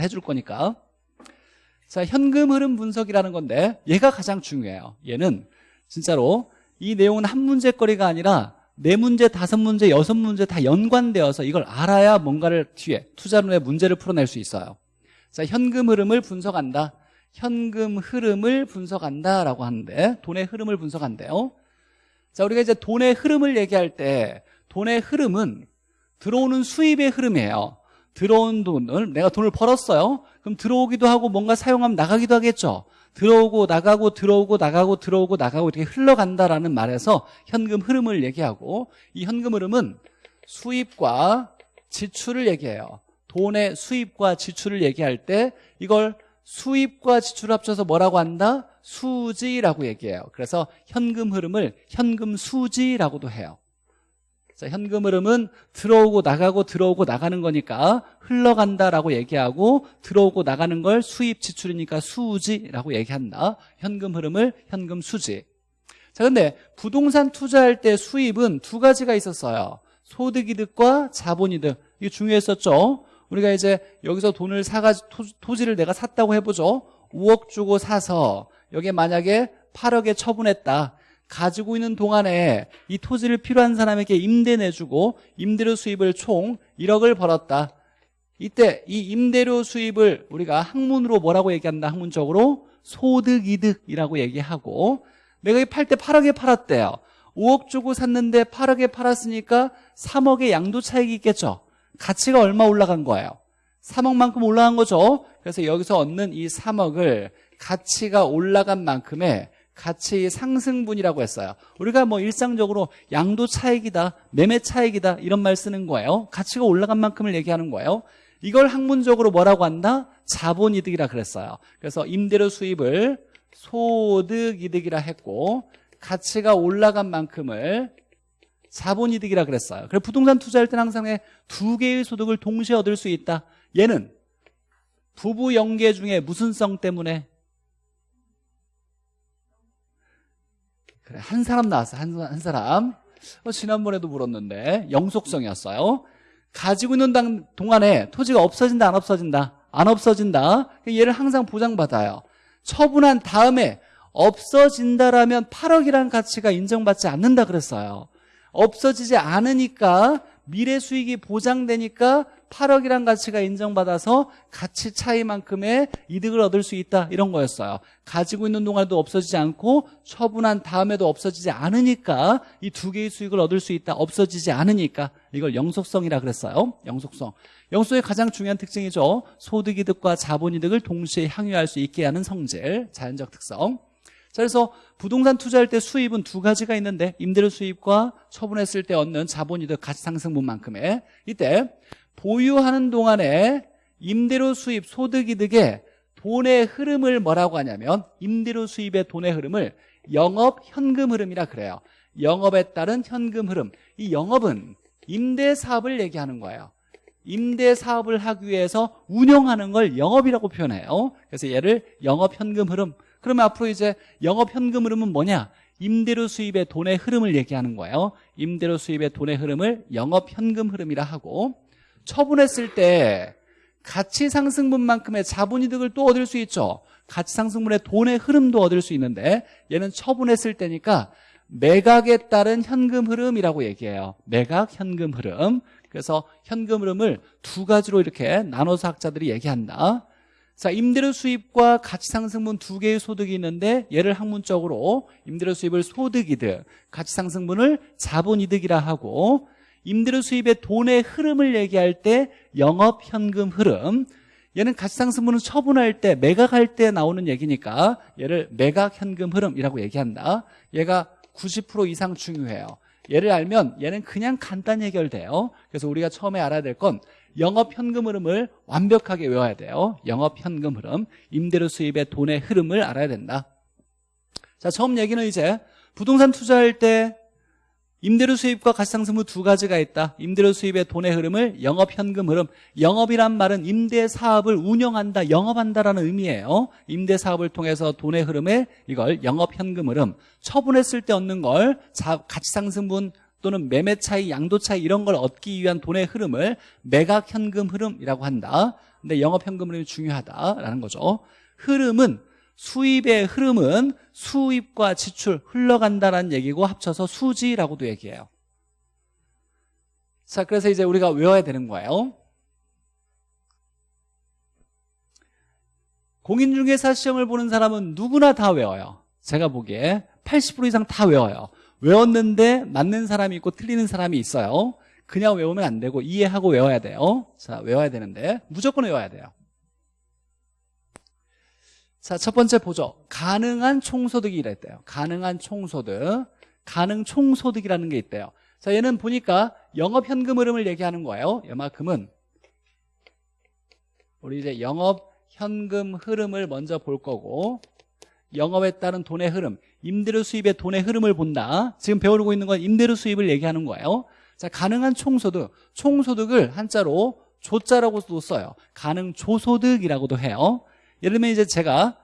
해줄 거니까. 자 현금 흐름 분석이라는 건데 얘가 가장 중요해요. 얘는 진짜로 이 내용은 한 문제거리가 아니라 네 문제, 다섯 문제, 여섯 문제 다 연관되어서 이걸 알아야 뭔가를 뒤에 투자론의 문제를 풀어낼 수 있어요. 자 현금 흐름을 분석한다. 현금 흐름을 분석한다라고 하는데 돈의 흐름을 분석한대요. 자 우리가 이제 돈의 흐름을 얘기할 때 돈의 흐름은 들어오는 수입의 흐름이에요 들어온 돈을 내가 돈을 벌었어요. 그럼 들어오기도 하고 뭔가 사용하면 나가기도 하겠죠. 들어오고 나가고 들어오고 나가고 들어오고 나가고 이렇게 흘러간다라는 말에서 현금 흐름을 얘기하고 이 현금 흐름은 수입과 지출을 얘기해요. 돈의 수입과 지출을 얘기할 때 이걸 수입과 지출을 합쳐서 뭐라고 한다? 수지라고 얘기해요. 그래서 현금 흐름을 현금 수지라고도 해요 자, 현금 흐름은 들어오고 나가고 들어오고 나가는 거니까 흘러간다라고 얘기하고 들어오고 나가는 걸 수입 지출이니까 수지라고 얘기한다. 현금 흐름을 현금 수지. 자, 근데 부동산 투자할 때 수입은 두 가지가 있었어요. 소득이득과 자본이득. 이게 중요했었죠. 우리가 이제 여기서 돈을 사가지 토, 지를 내가 샀다고 해보죠. 5억 주고 사서 여기에 만약에 8억에 처분했다. 가지고 있는 동안에 이 토지를 필요한 사람에게 임대 내주고 임대료 수입을 총 1억을 벌었다. 이때 이 임대료 수입을 우리가 학문으로 뭐라고 얘기한다? 학문적으로 소득이득이라고 얘기하고 내가 이 팔 때 8억에 팔았대요. 5억 주고 샀는데 8억에 팔았으니까 3억의 양도 차익이 있겠죠. 가치가 얼마 올라간 거예요? 3억만큼 올라간 거죠. 그래서 여기서 얻는 이 3억을 가치가 올라간 만큼의 가치 상승분이라고 했어요. 우리가 뭐 일상적으로 양도 차익이다 매매 차익이다 이런 말 쓰는 거예요. 가치가 올라간 만큼을 얘기하는 거예요. 이걸 학문적으로 뭐라고 한다? 자본이득이라 그랬어요. 그래서 임대료 수입을 소득이득이라 했고 가치가 올라간 만큼을 자본이득이라 그랬어요. 그래서 부동산 투자할 때는 항상 두 개의 소득을 동시에 얻을 수 있다. 얘는 부부 연계 중에 무슨 성 때문에 그래 한 사람 나왔어 한, 한 사람. 어, 지난번에도 물었는데 영속성이었어요. 가지고 있는 동안에 토지가 없어진다 안 없어진다? 안 없어진다? 얘를 항상 보장받아요. 처분한 다음에 없어진다라면 8억이라는 가치가 인정받지 않는다 그랬어요. 없어지지 않으니까 미래 수익이 보장되니까 8억이란 가치가 인정받아서 가치 차이만큼의 이득을 얻을 수 있다. 이런 거였어요. 가지고 있는 동안에도 없어지지 않고 처분한 다음에도 없어지지 않으니까 이 두 개의 수익을 얻을 수 있다. 없어지지 않으니까. 이걸 영속성이라 그랬어요. 영속성. 영속의 가장 중요한 특징이죠. 소득이득과 자본이득을 동시에 향유할 수 있게 하는 성질. 자연적 특성. 자, 그래서 부동산 투자할 때 수입은 두 가지가 있는데 임대료 수입과 처분했을 때 얻는 자본이득 가치 상승분만큼의 이때 보유하는 동안에 임대료 수입 소득이득의 돈의 흐름을 뭐라고 하냐면 임대료 수입의 돈의 흐름을 영업 현금 흐름이라 그래요. 영업에 따른 현금 흐름. 이 영업은 임대 사업을 얘기하는 거예요. 임대 사업을 하기 위해서 운영하는 걸 영업이라고 표현해요. 그래서 얘를 영업 현금 흐름 그러면 앞으로 이제 영업 현금 흐름은 뭐냐? 임대료 수입의 돈의 흐름을 얘기하는 거예요. 임대료 수입의 돈의 흐름을 영업 현금 흐름이라 하고 처분했을 때 가치 상승분만큼의 자본이득을 또 얻을 수 있죠. 가치 상승분의 돈의 흐름도 얻을 수 있는데 얘는 처분했을 때니까 매각에 따른 현금 흐름이라고 얘기해요. 매각 현금 흐름. 그래서 현금 흐름을 두 가지로 이렇게 나눠서 학자들이 얘기한다 자 임대료 수입과 가치 상승분 두 개의 소득이 있는데 얘를 학문적으로 임대료 수입을 소득이득 가치 상승분을 자본이득이라 하고 임대료 수입의 돈의 흐름을 얘기할 때 영업 현금 흐름. 얘는 가치상승분은 처분할 때 매각할 때 나오는 얘기니까 얘를 매각 현금 흐름이라고 얘기한다. 얘가 90% 이상 중요해요. 얘를 알면 얘는 그냥 간단히 해결돼요. 그래서 우리가 처음에 알아야 될 건 영업 현금 흐름을 완벽하게 외워야 돼요. 영업 현금 흐름. 임대료 수입의 돈의 흐름을 알아야 된다. 자 처음 얘기는 이제 부동산 투자할 때 임대료 수입과 가치상승분 두 가지가 있다. 임대료 수입의 돈의 흐름을 영업 현금 흐름. 영업이란 말은 임대 사업을 운영한다 영업한다라는 의미예요. 임대 사업을 통해서 돈의 흐름에 이걸 영업 현금 흐름. 처분했을 때 얻는 걸 가치상승분 또는 매매 차이, 양도 차이 이런 걸 얻기 위한 돈의 흐름을 매각 현금 흐름이라고 한다. 근데 영업 현금 흐름이 중요하다라는 거죠. 흐름은 수입의 흐름은 수입과 지출 흘러간다는 얘기고 합쳐서 수지라고도 얘기해요. 자 그래서 이제 우리가 외워야 되는 거예요. 공인중개사 시험을 보는 사람은 누구나 다 외워요. 제가 보기에 80% 이상 다 외워요 외웠는데 맞는 사람이 있고 틀리는 사람이 있어요. 그냥 외우면 안 되고 이해하고 외워야 돼요. 자 외워야 되는데 무조건 외워야 돼요. 자첫 번째 보죠 가능한 총소득이 이랬대요. 가능한 총소득. 가능 총소득이라는 게 있대요. 자 얘는 보니까 영업현금 흐름을 얘기하는 거예요. 이만큼은 우리 이제 영업현금 흐름을 먼저 볼 거고 영업에 따른 돈의 흐름 임대료 수입의 돈의 흐름을 본다. 지금 배우고 있는 건 임대료 수입을 얘기하는 거예요. 자 가능한 총소득 총소득을 한자로 조자라고도 써요. 가능 조소득이라고도 해요. 예를 들면 이제 제가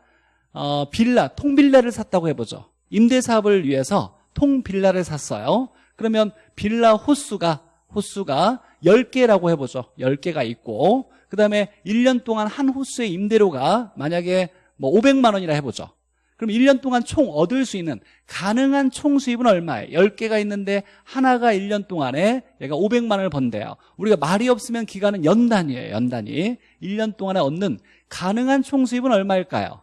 어, 빌라 통빌라를 샀다고 해보죠. 임대사업을 위해서 통빌라를 샀어요. 그러면 빌라 호수가 호수가 10개라고 해보죠. 10개가 있고 그 다음에 1년 동안 한 호수의 임대료가 만약에 뭐 500만 원이라 해보죠 그럼 1년 동안 총 얻을 수 있는 가능한 총 수입은 얼마예요? 10개가 있는데 하나가 1년 동안에 얘가 500만 원을 번대요 우리가 말이 없으면 기간은 연단이에요 연단이 1년 동안에 얻는 가능한 총 수입은 얼마일까요?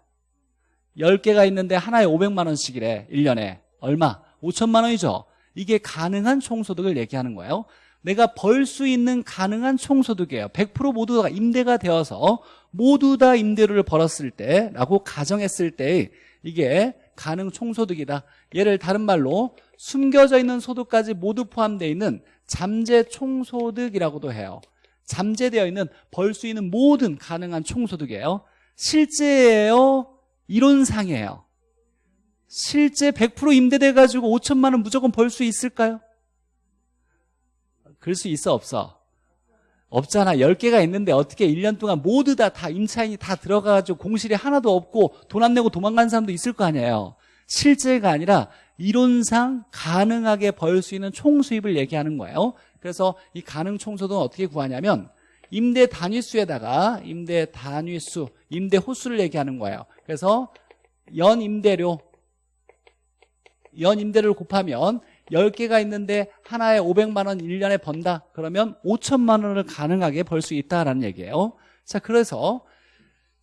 10개가 있는데 하나에 500만 원씩이래 1년에 얼마? 5천만 원이죠 이게 가능한 총소득을 얘기하는 거예요 내가 벌 수 있는 가능한 총소득이에요 100% 모두가 임대가 되어서 모두 다 임대료를 벌었을 때라고 가정했을 때 이게 가능 총소득이다. 얘를 다른 말로 숨겨져 있는 소득까지 모두 포함되어 있는 잠재 총소득이라고도 해요. 잠재되어 있는 벌 수 있는 모든 가능한 총소득이에요. 실제예요? 이론상이에요. 실제 100% 임대돼 가지고 5천만 원 무조건 벌 수 있을까요? 그럴 수 있어 없어? 없잖아. 10개가 있는데 어떻게 1년 동안 모두 다, 다 임차인이 다 들어가가지고 공실이 하나도 없고 돈 안 내고 도망간 사람도 있을 거 아니에요. 실제가 아니라 이론상 가능하게 벌 수 있는 총수입을 얘기하는 거예요. 그래서 이 가능 총소득은 어떻게 구하냐면 임대 단위수에다가 임대 단위수, 임대 호수를 얘기하는 거예요. 그래서 연 임대료 연 임대료를 곱하면 10개가 있는데 하나에 500만 원 1년에 번다. 그러면 5천만 원을 가능하게 벌 수 있다라는 얘기예요. 자 그래서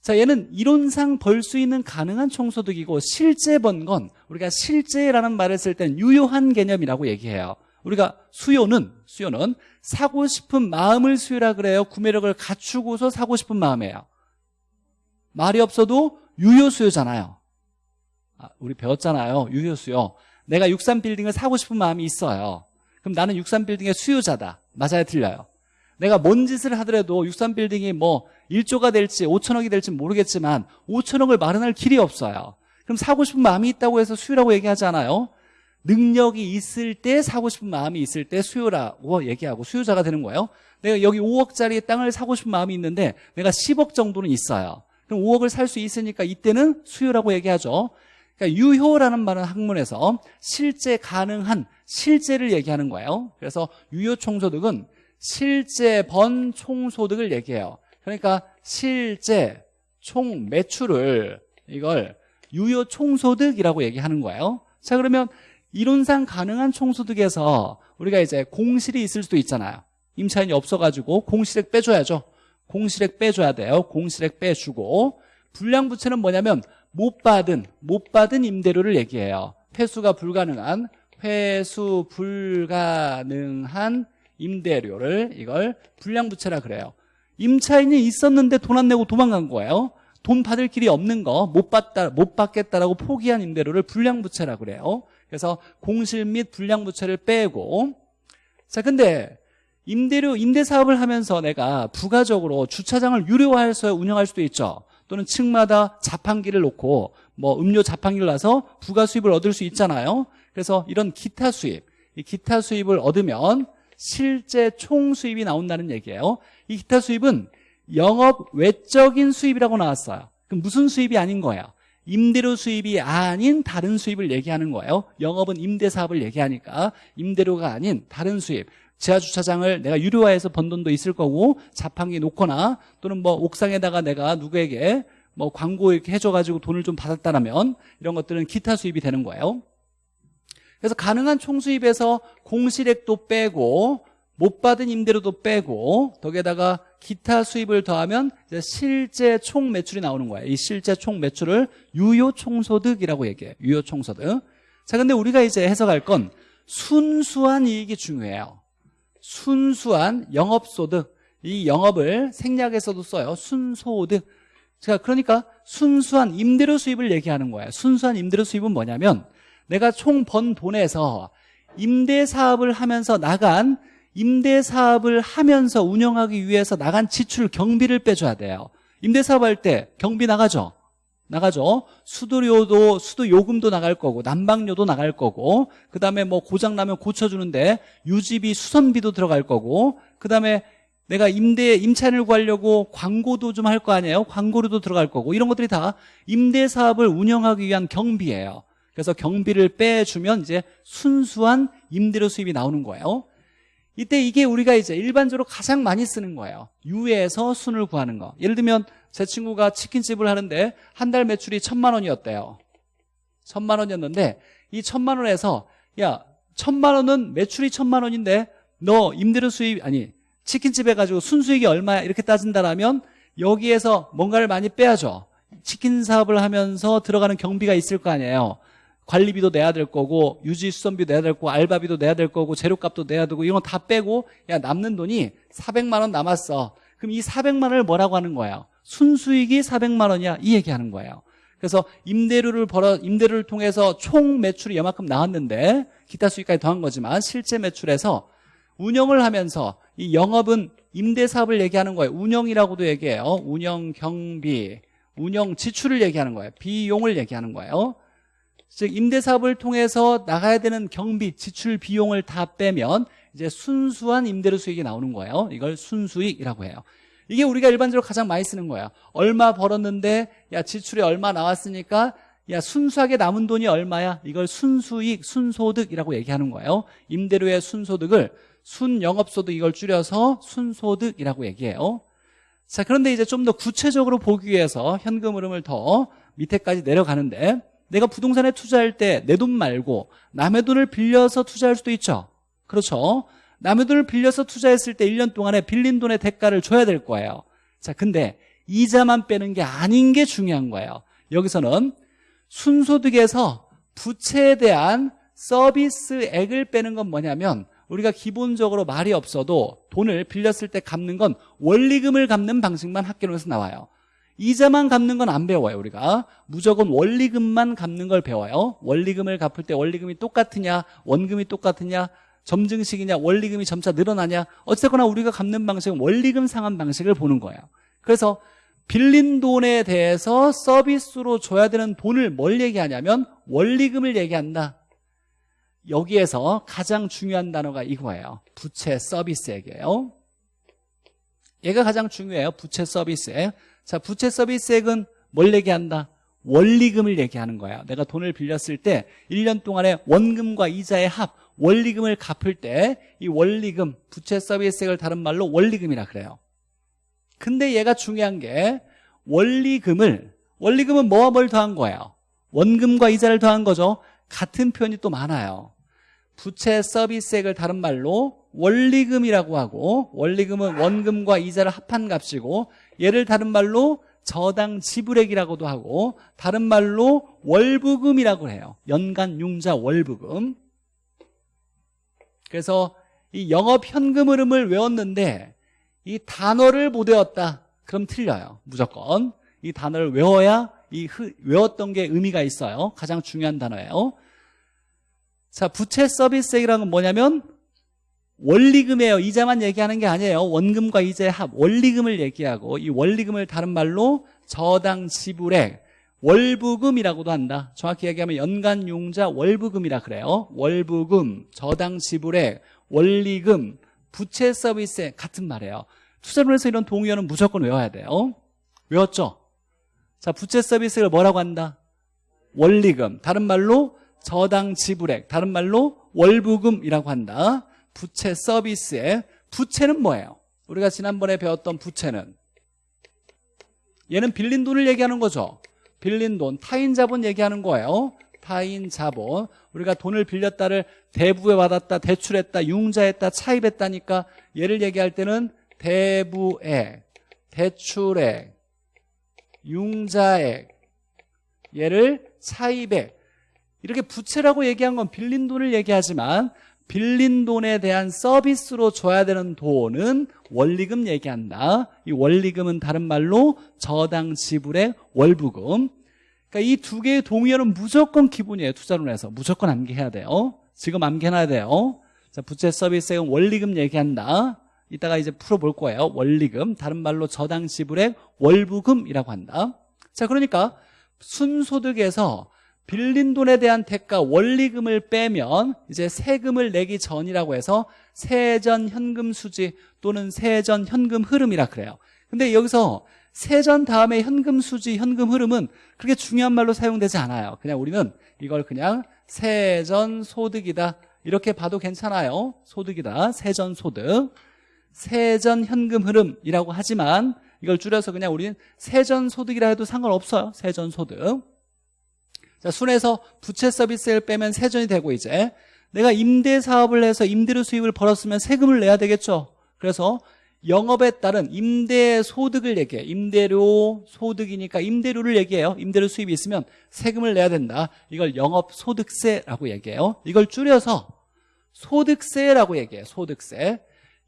자 얘는 이론상 벌 수 있는 가능한 총소득이고 실제 번 건 우리가 실제라는 말을 쓸 때는 유효한 개념이라고 얘기해요. 우리가 수요는 수요는 사고 싶은 마음을 수요라 그래요. 구매력을 갖추고서 사고 싶은 마음이에요. 말이 없어도 유효 수요잖아요. 아, 우리 배웠잖아요. 유효 수요 내가 63빌딩을 사고 싶은 마음이 있어요. 그럼 나는 63빌딩의 수요자다. 맞아요? 틀려요? 내가 뭔 짓을 하더라도 63빌딩이 뭐 1조가 될지 5천억이 될지 모르겠지만 5천억을 마련할 길이 없어요. 그럼 사고 싶은 마음이 있다고 해서 수요라고 얘기하잖아요? 능력이 있을 때 사고 싶은 마음이 있을 때 수요라고 얘기하고 수요자가 되는 거예요. 내가 여기 5억짜리 땅을 사고 싶은 마음이 있는데 내가 10억 정도는 있어요. 그럼 5억을 살 수 있으니까 이때는 수요라고 얘기하죠 그러니까 유효라는 말은 학문에서 실제 가능한 실제를 얘기하는 거예요. 그래서 유효 총소득은 실제 번 총소득을 얘기해요. 그러니까 실제 총 매출을 이걸 유효 총소득이라고 얘기하는 거예요. 자 그러면 이론상 가능한 총소득에서 우리가 이제 공실이 있을 수도 있잖아요. 임차인이 없어가지고 공실액 빼줘야죠. 공실액 빼줘야 돼요. 공실액 빼주고. 불량부채는 뭐냐면 못 받은 못 받은 임대료를 얘기해요. 회수가 불가능한 회수 불가능한 임대료를 이걸 불량부채라 그래요. 임차인이 있었는데 돈 안 내고 도망간 거예요. 돈 받을 길이 없는 거 못 받다 못 받겠다라고 포기한 임대료를 불량부채라 그래요. 그래서 공실 및 불량부채를 빼고. 자 근데 임대료 임대 사업을 하면서 내가 부가적으로 주차장을 유료화해서 운영할 수도 있죠 또는 층마다 자판기를 놓고 뭐 음료 자판기를 놔서 부가 수입을 얻을 수 있잖아요. 그래서 이런 기타 수입 이 기타 수입을 얻으면 실제 총 수입이 나온다는 얘기예요. 이 기타 수입은 영업 외적인 수입이라고 나왔어요. 그럼 무슨 수입이 아닌 거예요? 임대료 수입이 아닌 다른 수입을 얘기하는 거예요. 영업은 임대 사업을 얘기하니까 임대료가 아닌 다른 수입 지하주차장을 내가 유료화해서 번 돈도 있을 거고 자판기 놓거나 또는 뭐 옥상에다가 내가 누구에게 뭐 광고 이렇게 해줘가지고 돈을 좀 받았다라면 이런 것들은 기타 수입이 되는 거예요. 그래서 가능한 총수입에서 공실액도 빼고 못 받은 임대료도 빼고 거기에다가 기타 수입을 더하면 이제 실제 총 매출이 나오는 거예요. 이 실제 총 매출을 유효 총소득이라고 얘기해요. 유효 총소득. 자, 근데 우리가 이제 해석할 건 순수한 이익이 중요해요. 순수한 영업소득. 이 영업을 생략해서도 써요. 순소득. 자, 그러니까 순수한 임대료 수입을 얘기하는 거예요. 순수한 임대료 수입은 뭐냐면 내가 총 번 돈에서 임대 사업을 하면서 나간 임대 사업을 하면서 운영하기 위해서 나간 지출 경비를 빼줘야 돼요. 임대 사업 할 때 경비 나가죠. 나가죠. 수도료도 수도 요금도 나갈 거고 난방료도 나갈 거고 그다음에 뭐 고장 나면 고쳐 주는데 유지비 수선비도 들어갈 거고 그다음에 내가 임대 임차인을 구하려고 광고도 좀 할 거 아니에요. 광고료도 들어갈 거고 이런 것들이 다 임대 사업을 운영하기 위한 경비예요. 그래서 경비를 빼주면 이제 순수한 임대료 수입이 나오는 거예요. 이때 이게 우리가 이제 일반적으로 가장 많이 쓰는 거예요. 유에서 순을 구하는 거. 예를 들면 제 친구가 치킨집을 하는데 한 달 매출이 천만 원이었대요. 천만 원이었는데 이 천만 원에서 야 천만 원은 매출이 천만 원인데 너 임대료 수입 아니 치킨집 해가지고 순수익이 얼마야 이렇게 따진다라면 여기에서 뭔가를 많이 빼야죠. 치킨 사업을 하면서 들어가는 경비가 있을 거 아니에요. 관리비도 내야 될 거고 유지 수선비 내야 될 거고 알바비도 내야 될 거고 재료값도 내야 되고 이런 거 다 빼고 야 남는 돈이 400만 원 남았어. 그럼 이 400만 원을 뭐라고 하는 거예요? 순수익이 400만 원이야. 이 얘기하는 거예요. 그래서 임대료를 벌어 임대료를 통해서 총 매출이 이만큼 나왔는데 기타 수익까지 더한 거지만 실제 매출에서 운영을 하면서 이 영업은 임대 사업을 얘기하는 거예요. 운영이라고도 얘기해요. 운영 경비, 운영 지출을 얘기하는 거예요. 비용을 얘기하는 거예요. 즉 임대 사업을 통해서 나가야 되는 경비, 지출 비용을 다 빼면 이제 순수한 임대료 수익이 나오는 거예요. 이걸 순수익이라고 해요. 이게 우리가 일반적으로 가장 많이 쓰는 거예요. 얼마 벌었는데 야 지출이 얼마 나왔으니까 야 순수하게 남은 돈이 얼마야? 이걸 순수익, 순소득이라고 얘기하는 거예요. 임대료의 순소득을 순영업소득 이걸 줄여서 순소득이라고 얘기해요. 자 그런데 이제 좀 더 구체적으로 보기 위해서 현금 흐름을 더 밑에까지 내려가는데 내가 부동산에 투자할 때 내 돈 말고 남의 돈을 빌려서 투자할 수도 있죠. 그렇죠. 남의 돈을 빌려서 투자했을 때 1년 동안에 빌린 돈의 대가를 줘야 될 거예요. 자, 근데 이자만 빼는 게 아닌 게 중요한 거예요. 여기서는 순소득에서 부채에 대한 서비스액을 빼는 건 뭐냐면 우리가 기본적으로 말이 없어도 돈을 빌렸을 때 갚는 건 원리금을 갚는 방식만 학교에서 나와요. 이자만 갚는 건 안 배워요 우리가 무조건 원리금만 갚는 걸 배워요 원리금을 갚을 때 원리금이 똑같으냐 원금이 똑같으냐 점증식이냐 원리금이 점차 늘어나냐 어쨌거나 우리가 갚는 방식은 원리금 상환 방식을 보는 거예요. 그래서 빌린 돈에 대해서 서비스로 줘야 되는 돈을 뭘 얘기하냐면 원리금을 얘기한다. 여기에서 가장 중요한 단어가 이거예요. 부채 서비스액이에요. 얘가 가장 중요해요 부채 서비스액. 자, 부채 서비스액은 뭘 얘기한다? 원리금을 얘기하는 거야. 내가 돈을 빌렸을 때 1년 동안에 원금과 이자의 합, 원리금을 갚을 때 이 원리금, 부채 서비스액을 다른 말로 원리금이라 그래요. 근데 얘가 중요한 게 원리금을 원리금은 뭐와 뭘 더한 거예요? 원금과 이자를 더한 거죠. 같은 표현이 또 많아요. 부채 서비스액을 다른 말로 원리금이라고 하고 원리금은 원금과 이자를 합한 값이고 얘를 다른 말로 저당 지불액이라고도 하고 다른 말로 월부금이라고 해요 연간 융자 월부금 그래서 이 영업 현금 흐름을 외웠는데 이 단어를 못 외웠다. 그럼 틀려요. 무조건. 이 단어를 외워야 이 흐, 외웠던 게 의미가 있어요. 가장 중요한 단어예요. 자 부채 서비스액이라는 건 뭐냐면 원리금이에요. 이자만 얘기하는 게 아니에요. 원금과 이자의 합, 원리금을 얘기하고 이 원리금을 다른 말로 저당 지불액, 월부금이라고도 한다. 정확히 얘기하면 연간 융자 월부금이라 그래요. 월부금, 저당 지불액, 원리금, 부채 서비스 같은 말이에요. 투자론에서 이런 동의어는 무조건 외워야 돼요. 외웠죠? 자, 부채 서비스를 뭐라고 한다? 원리금. 다른 말로 저당 지불액. 다른 말로 월부금이라고 한다. 부채 서비스의 부채는 뭐예요? 우리가 지난번에 배웠던 부채는 얘는 빌린 돈을 얘기하는 거죠. 빌린 돈, 타인 자본 얘기하는 거예요. 타인 자본. 우리가 돈을 빌렸다를 대부에 받았다, 대출했다, 융자했다, 차입했다니까 얘를 얘기할 때는 대부액, 대출액, 융자액, 얘를 차입액. 이렇게 부채라고 얘기한 건 빌린 돈을 얘기하지만 빌린 돈에 대한 서비스로 줘야 되는 돈은 원리금 얘기한다. 이 원리금은 다른 말로 저당 지불의 월부금. 그러니까 이 두 개의 동의어는 무조건 기본이에요. 투자론에서. 무조건 암기해야 돼요. 지금 암기해놔야 돼요. 자, 부채 서비스액은 원리금 얘기한다. 이따가 이제 풀어볼 거예요. 원리금. 다른 말로 저당 지불의 월부금이라고 한다. 자, 그러니까 순소득에서 빌린 돈에 대한 대가 원리금을 빼면 이제 세금을 내기 전이라고 해서 세전 현금 수지 또는 세전 현금 흐름이라 그래요. 근데 여기서 세전 다음에 현금 수지, 현금 흐름은 그렇게 중요한 말로 사용되지 않아요. 그냥 우리는 이걸 그냥 세전 소득이다. 이렇게 봐도 괜찮아요. 소득이다. 세전 소득. 세전 현금 흐름이라고 하지만 이걸 줄여서 그냥 우리는 세전 소득이라 해도 상관없어요. 세전 소득. 자, 순에서 부채 서비스를 빼면 세전이 되고 이제 내가 임대 사업을 해서 임대료 수입을 벌었으면 세금을 내야 되겠죠. 그래서 영업에 따른 임대 소득을 얘기해. 임대료 소득이니까 임대료를 얘기해요. 임대료 수입이 있으면 세금을 내야 된다. 이걸 영업 소득세라고 얘기해요. 이걸 줄여서 소득세라고 얘기해요. 소득세.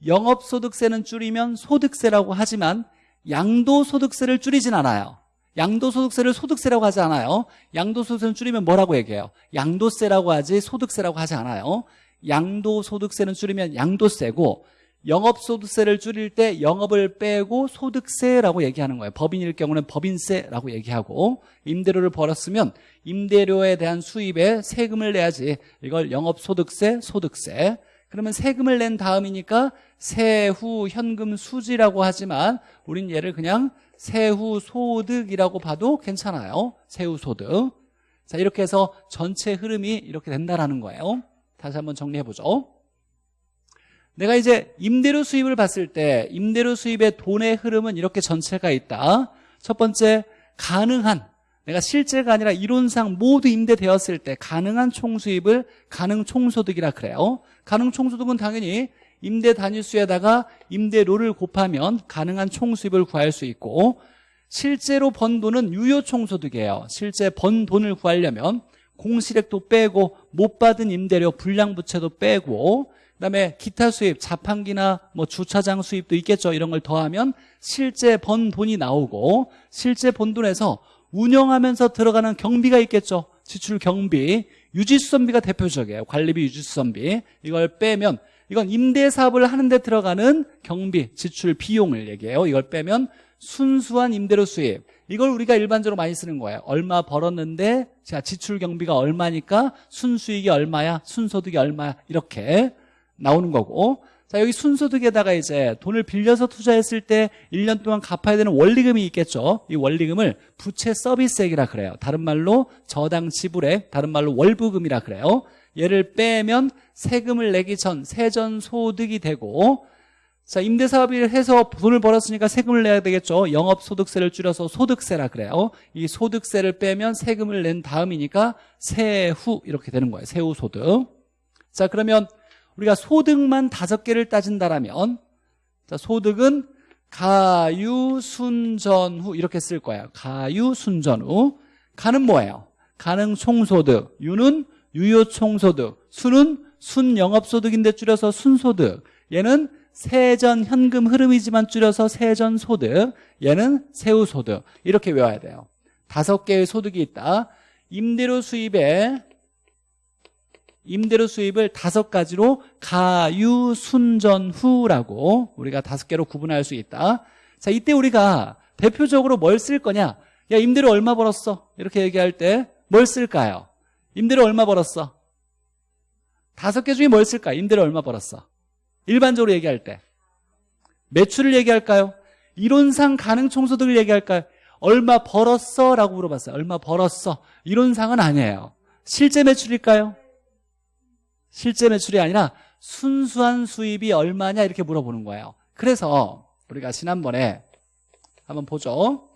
영업 소득세는 줄이면 소득세라고 하지만 양도 소득세를 줄이진 않아요. 양도소득세를 소득세라고 하지 않아요. 양도소득세는 줄이면 뭐라고 얘기해요? 양도세라고 하지 소득세라고 하지 않아요. 양도소득세는 줄이면 양도세고 영업소득세를 줄일 때 영업을 빼고 소득세라고 얘기하는 거예요. 법인일 경우는 법인세라고 얘기하고 임대료를 벌었으면 임대료에 대한 수입에 세금을 내야지 이걸 영업소득세, 소득세 그러면 세금을 낸 다음이니까 세후 현금 수지라고 하지만 우린 얘를 그냥 세후 소득이라고 봐도 괜찮아요. 세후 소득. 자, 이렇게 해서 전체 흐름이 이렇게 된다라는 거예요. 다시 한번 정리해 보죠. 내가 이제 임대료 수입을 봤을 때 임대료 수입의 돈의 흐름은 이렇게 전체가 있다. 첫 번째 가능한 내가 실제가 아니라 이론상 모두 임대되었을 때 가능한 총수입을 가능 총소득이라 그래요. 가능 총소득은 당연히 임대 단위수에다가 임대료를 곱하면 가능한 총수입을 구할 수 있고 실제로 번 돈은 유효 총소득이에요. 실제 번 돈을 구하려면 공실액도 빼고 못 받은 임대료 불량부채도 빼고 그다음에 기타 수입 자판기나 뭐 주차장 수입도 있겠죠. 이런 걸 더하면 실제 번 돈이 나오고 실제 번 돈에서 운영하면서 들어가는 경비가 있겠죠. 지출 경비, 유지수선비가 대표적이에요. 관리비 유지수선비. 이걸 빼면 이건 임대 사업을 하는데 들어가는 경비, 지출 비용을 얘기해요. 이걸 빼면 순수한 임대료 수입. 이걸 우리가 일반적으로 많이 쓰는 거예요. 얼마 벌었는데 자 지출 경비가 얼마니까 순수익이 얼마야, 순소득이 얼마야 이렇게 나오는 거고 자 여기 순소득에다가 이제 돈을 빌려서 투자했을 때 1년 동안 갚아야 되는 원리금이 있겠죠 이 원리금을 부채 서비스액이라 그래요 다른 말로 저당 지불액 다른 말로 월부금이라 그래요 얘를 빼면 세금을 내기 전 세전 소득이 되고 자 임대사업을 해서 돈을 벌었으니까 세금을 내야 되겠죠 영업소득세를 줄여서 소득세라 그래요 이 소득세를 빼면 세금을 낸 다음이니까 세후 이렇게 되는 거예요 세후 소득 자 그러면 우리가 소득만 다섯 개를 따진다라면 자, 소득은 가유, 순전 후 이렇게 쓸 거예요. 가유, 순전 후. 가는 뭐예요? 가능 총소득. 유는 유효 총소득. 수는 순영업소득인데 줄여서 순소득. 얘는 세전 현금 흐름이지만 줄여서 세전 소득. 얘는 세후소득. 이렇게 외워야 돼요. 다섯 개의 소득이 있다. 임대료 수입에 임대료 수입을 다섯 가지로 가유, 순전, 후라고 우리가 다섯 개로 구분할 수 있다. 자, 이때 우리가 대표적으로 뭘 쓸 거냐? 야, 임대료 얼마 벌었어? 이렇게 얘기할 때 뭘 쓸까요? 임대료 얼마 벌었어? 다섯 개 중에 뭘 쓸까? 임대료 얼마 벌었어? 일반적으로 얘기할 때 매출을 얘기할까요? 이론상 가능 총소득을 얘기할까요? 얼마 벌었어? 라고 물어봤어요. 얼마 벌었어? 이론상은 아니에요. 실제 매출일까요? 실제 매출이 아니라 순수한 수입이 얼마냐 이렇게 물어보는 거예요 그래서 우리가 지난번에 한번 보죠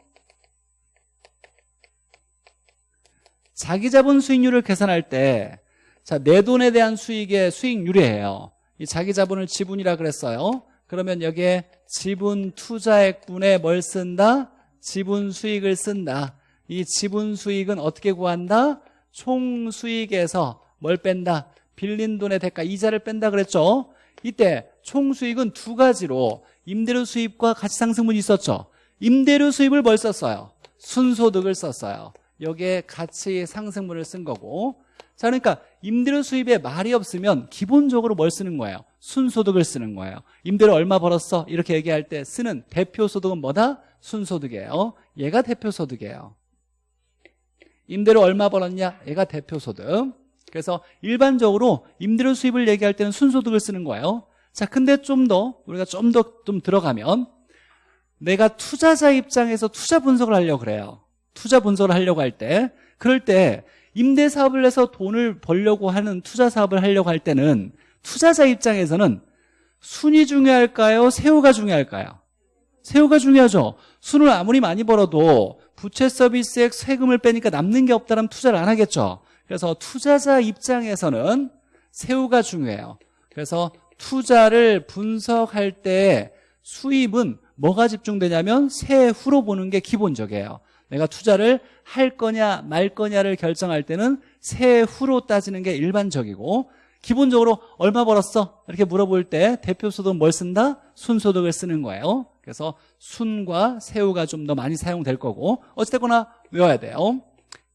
자기 자본 수익률을 계산할 때 자, 내 돈에 대한 수익의 수익률이에요 이 자기 자본을 지분이라 그랬어요 그러면 여기에 지분 투자액분에 뭘 쓴다? 지분 수익을 쓴다 이 지분 수익은 어떻게 구한다? 총 수익에서 뭘 뺀다? 빌린 돈의 대가 이자를 뺀다 그랬죠 이때 총 수익은 두 가지로 임대료 수입과 가치상승분이 있었죠 임대료 수입을 뭘 썼어요? 순소득을 썼어요 여기에 가치상승분을 쓴 거고 자 그러니까 임대료 수입에 말이 없으면 기본적으로 뭘 쓰는 거예요? 순소득을 쓰는 거예요 임대료 얼마 벌었어? 이렇게 얘기할 때 쓰는 대표소득은 뭐다? 순소득이에요 얘가 대표소득이에요 임대료 얼마 벌었냐? 얘가 대표소득 그래서 일반적으로 임대료 수입을 얘기할 때는 순소득을 쓰는 거예요 자 근데 좀 더 우리가 좀 더좀 들어가면 내가 투자자 입장에서 투자 분석을 하려고 그래요 투자 분석을 하려고 할 때 그럴 때 임대 사업을 해서 돈을 벌려고 하는 투자 사업을 하려고 할 때는 투자자 입장에서는 순이 중요할까요? 세후가 중요할까요? 세후가 중요하죠 순을 아무리 많이 벌어도 부채 서비스액 세금을 빼니까 남는 게 없다면 투자를 안 하겠죠 그래서 투자자 입장에서는 세후가 중요해요 그래서 투자를 분석할 때 수입은 뭐가 집중되냐면 세후로 보는 게 기본적이에요 내가 투자를 할 거냐 말 거냐를 결정할 때는 세후로 따지는 게 일반적이고 기본적으로 얼마 벌었어? 이렇게 물어볼 때 대표소득은 뭘 쓴다? 순소득을 쓰는 거예요 그래서 순과 세후가 좀 더 많이 사용될 거고 어찌됐거나 외워야 돼요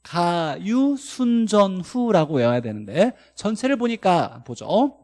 가유 순전후라고 외워야 되는데 전체를 보니까 보죠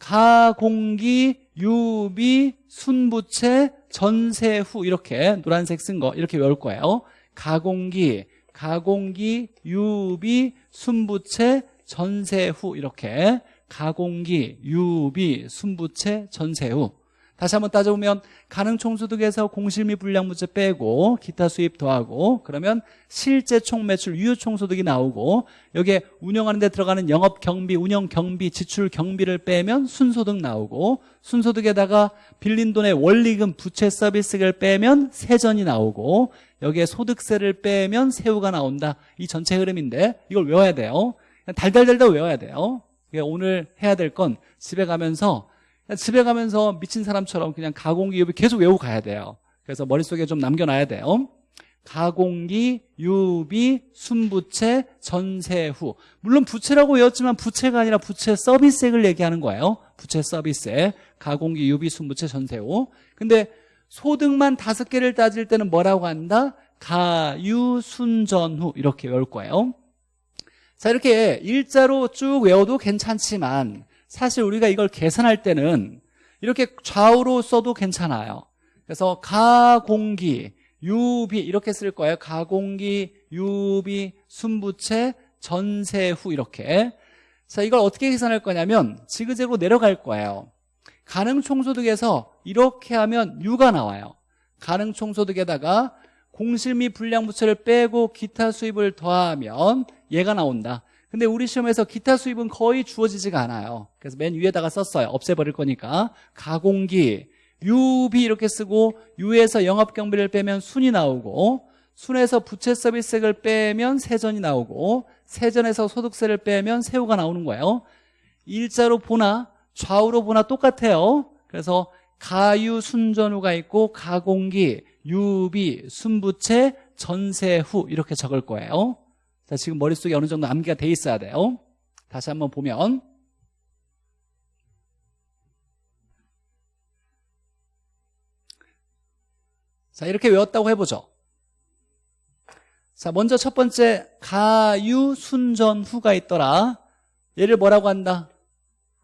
가공기 유비 순부채 전세후 이렇게 노란색 쓴 거 이렇게 외울 거예요 가공기 가공기 유비 순부채 전세후 이렇게 가공기 유비 순부채 전세후. 다시 한번 따져보면 가능총소득에서 공실미 불량부채 빼고 기타 수입 더하고 그러면 실제 총매출 유효총소득이 나오고 여기에 운영하는 데 들어가는 영업경비 운영경비 지출 경비를 빼면 순소득 나오고 순소득에다가 빌린 돈의 원리금 부채 서비스를 빼면 세전이 나오고 여기에 소득세를 빼면 세후가 나온다. 이 전체 흐름인데 이걸 외워야 돼요. 달달달달 외워야 돼요. 오늘 해야 될 건 집에 가면서 집에 가면서 미친 사람처럼 그냥 가공기 유비 계속 외우고 가야 돼요. 그래서 머릿속에 좀 남겨놔야 돼요. 가공기, 유비, 순부채, 전세후. 물론 부채라고 외웠지만 부채가 아니라 부채 서비스액을 얘기하는 거예요. 부채 서비스액 가공기, 유비, 순부채, 전세후. 근데 소득만 다섯 개를 따질 때는 뭐라고 한다? 가유, 순전후. 이렇게 외울 거예요. 자 이렇게 일자로 쭉 외워도 괜찮지만 사실 우리가 이걸 계산할 때는 이렇게 좌우로 써도 괜찮아요. 그래서 가공기, 유비 이렇게 쓸 거예요. 가공기, 유비, 순부채, 전세후 이렇게. 자 이걸 어떻게 계산할 거냐면 지그재그로 내려갈 거예요 가능총소득에서 이렇게 하면 유가 나와요. 가능총소득에다가 공실미 불량부채를 빼고 기타 수입을 더하면 얘가 나온다. 근데 우리 시험에서 기타 수입은 거의 주어지지가 않아요. 그래서 맨 위에다가 썼어요. 없애버릴 거니까. 가공기. 유비 이렇게 쓰고 유에서 영업경비를 빼면 순이 나오고 순에서 부채 서비스액을 빼면 세전이 나오고 세전에서 소득세를 빼면 세후가 나오는 거예요. 일자로 보나 좌우로 보나 똑같아요 그래서 가유 순전후가 있고 가공기 유비 순부채 전세후 이렇게 적을 거예요 자, 지금 머릿속에 어느 정도 암기가 돼 있어야 돼요. 다시 한번 보면 자, 이렇게 외웠다고 해보죠. 자, 먼저 첫 번째 가유 순전 후가 있더라. 얘를 뭐라고 한다?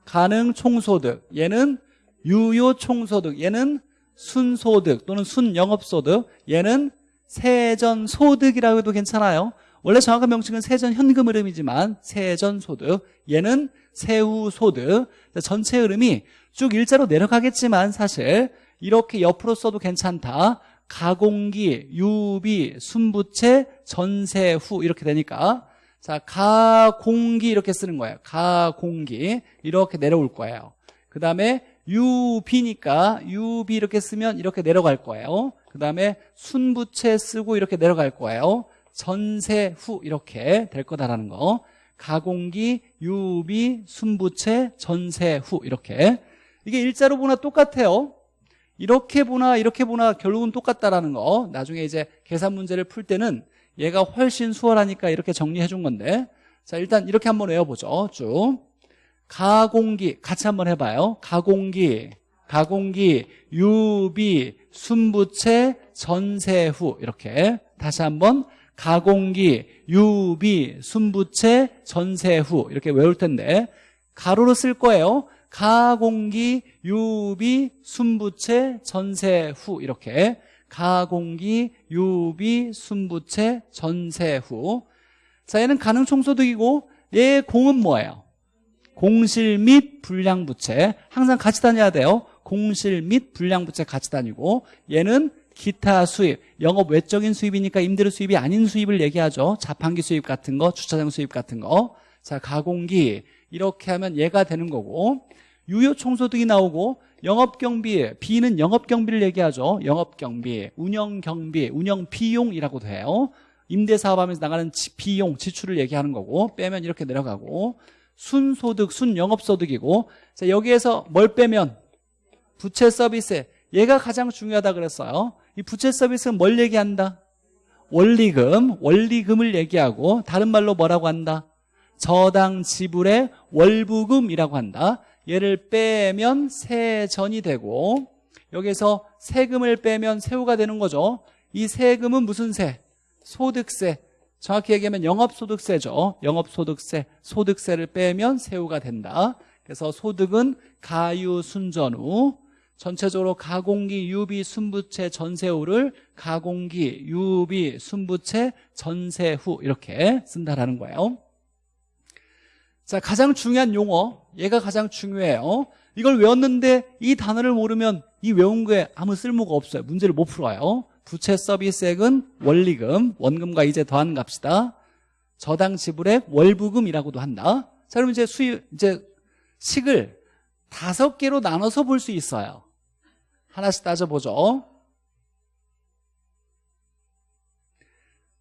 가능 총소득. 얘는 유효 총소득. 얘는 순소득 또는 순영업소득. 얘는 세전소득이라고 해도 괜찮아요. 원래 정확한 명칭은 세전 현금 흐름이지만 세전 소득 얘는 세후 소득 전체 흐름이 쭉 일자로 내려가겠지만 사실 이렇게 옆으로 써도 괜찮다 가공기, 유비, 순부채, 전세후 이렇게 되니까 자 가공기 이렇게 쓰는 거예요. 가공기. 이렇게 내려올 거예요. 그 다음에 UB니까 UB 이렇게 쓰면 이렇게 내려갈 거예요. 그 다음에 순부채 쓰고 이렇게 내려갈 거예요. 전세 후 이렇게 될 거다라는 거. 가공기 유비 순부채 전세 후 이렇게. 이게 일자로 보나 똑같아요. 이렇게 보나 이렇게 보나 결국은 똑같다라는 거. 나중에 이제 계산 문제를 풀 때는 얘가 훨씬 수월하니까 이렇게 정리해 준 건데. 자 일단 이렇게 한번 외워보죠. 쭉. 가공기. 같이 한번 해봐요. 가공기. 가공기. 유비. 순부채. 전세 후. 이렇게. 다시 한번. 가공기. 유비. 순부채. 전세 후. 이렇게 외울 텐데. 가로로 쓸 거예요. 가공기. 유비. 순부채. 전세 후. 이렇게 가공기 유비 순부채 전세 후 자 얘는 가능 총소득이고 얘 공은 뭐예요? 공실 및 불량부채. 항상 같이 다녀야 돼요. 공실 및 불량부채 같이 다니고 얘는 기타 수입 영업 외적인 수입이니까 임대료 수입이 아닌 수입을 얘기하죠. 자판기 수입 같은 거 주차장 수입 같은 거 자 가공기. 이렇게 하면 얘가 되는 거고 유효 총소득이 나오고 영업경비 B는 영업경비를 얘기하죠 영업경비 운영경비 운영비용이라고도 해요 임대사업하면서 나가는 비용 지출을 얘기하는 거고 빼면 이렇게 내려가고 순소득 순영업소득이고 자 여기에서 뭘 빼면 부채 서비스 얘가 가장 중요하다 그랬어요 이 부채 서비스는 뭘 얘기한다? 원리금 원리금을 얘기하고 다른 말로 뭐라고 한다? 저당 지불의 월부금이라고 한다 얘를 빼면 세전이 되고 여기서 세금을 빼면 세후가 되는 거죠. 이 세금은 무슨 세? 소득세. 정확히 얘기하면 영업소득세죠. 영업소득세, 소득세를 빼면 세후가 된다. 그래서 소득은 가유 순전후 전체적으로 가공기, 유비, 순부채, 전세후를 가공기, 유비, 순부채, 전세후 이렇게 쓴다라는 거예요 자 가장 중요한 용어 얘가 가장 중요해요 이걸 외웠는데 이 단어를 모르면 이 외운 거에 아무 쓸모가 없어요. 문제를 못 풀어요 부채 서비스액은 원리금 원금과 이제 더한 값이다. 저당 지불액 월부금이라고도 한다. 자 그럼 이제 수입 이제 식을 다섯 개로 나눠서 볼 수 있어요. 하나씩 따져보죠.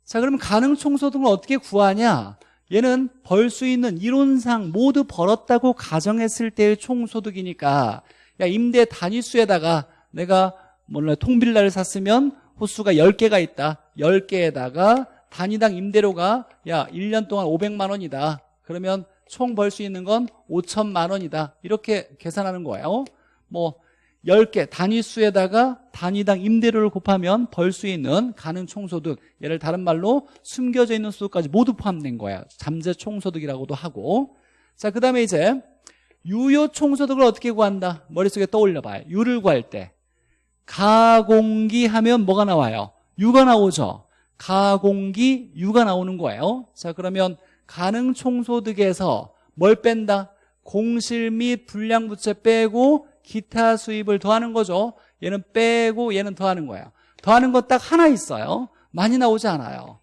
자 그러면 가능 총소득을 어떻게 구하냐 얘는 벌 수 있는 이론상 모두 벌었다고 가정했을 때의 총소득이니까 야 임대 단위수에다가 내가 몰라 통빌라를 샀으면 호수가 10개가 있다. 10개에다가 단위당 임대료가 야 1년 동안 500만 원이다. 그러면 총 벌 수 있는 건 5천만 원이다. 이렇게 계산하는 거예요. 뭐 10개 단위수에다가 단위당 임대료를 곱하면 벌 수 있는 가능 총소득 얘를 다른 말로 숨겨져 있는 소득까지 모두 포함된 거야. 잠재 총소득이라고도 하고. 자 그 다음에 이제 유효 총소득을 어떻게 구한다? 머릿속에 떠올려봐요. 유를 구할 때. 가공기 하면 뭐가 나와요? 유가 나오죠. 가공기 유가 나오는 거예요. 자 그러면 가능 총소득에서 뭘 뺀다? 공실 및 불량부채 빼고 기타 수입을 더하는 거죠. 얘는 빼고 얘는 더하는 거예요 더하는 거딱 하나 있어요. 많이 나오지 않아요.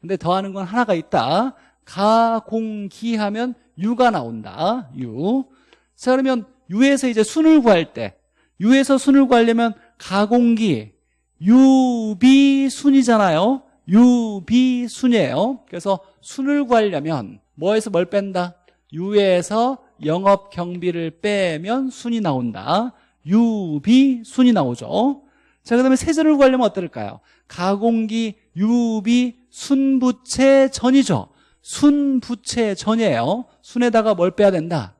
근데 더하는 건 하나가 있다. 가공기 하면 유가 나온다. 유. 자 그러면 유에서 이제 순을 구할 때 유에서 순을 구하려면 가공기. 유비순이잖아요. 유비순이에요. 그래서 순을 구하려면 뭐에서 뭘 뺀다? 유에서 영업 경비를 빼면 순이 나온다. 유비 순이 나오죠. 자 그다음에 세전을 구하려면 어떨까요? 가공기 유비 순부채 전이죠. 순부채 전이에요. 순에다가 뭘 빼야 된다?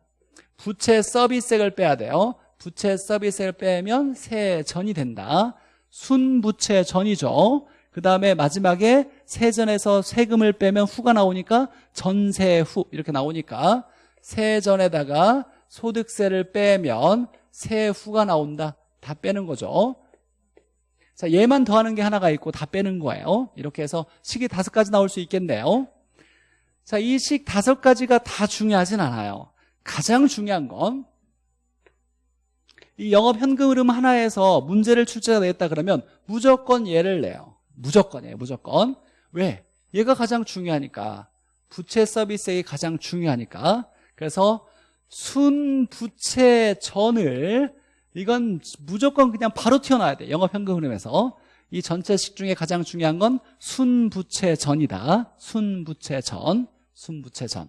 부채 서비스액을 빼야 돼요. 부채 서비스액을 빼면 세전이 된다. 순부채 전이죠. 그 다음에 마지막에 세전에서 세금을 빼면 후가 나오니까 전세후 이렇게 나오니까 세전에다가 소득세를 빼면 세후가 나온다. 다 빼는 거죠. 자 얘만 더하는 게 하나가 있고 다 빼는 거예요. 이렇게 해서 식이 다섯 가지 나올 수 있겠네요. 자이 식 다섯 가지가 다 중요하진 않아요. 가장 중요한 건 이 영업 현금 흐름 하나에서 문제를 출제가 되겠다 그러면 무조건 얘를 내요. 무조건이에요 무조건. 왜? 얘가 가장 중요하니까. 부채 서비스액이 가장 중요하니까 그래서 순부채 전을 이건 무조건 그냥 바로 튀어나와야 돼. 영업 현금 흐름에서. 이 전체식 중에 가장 중요한 건 순부채 전이다. 순부채 전, 순부채 전.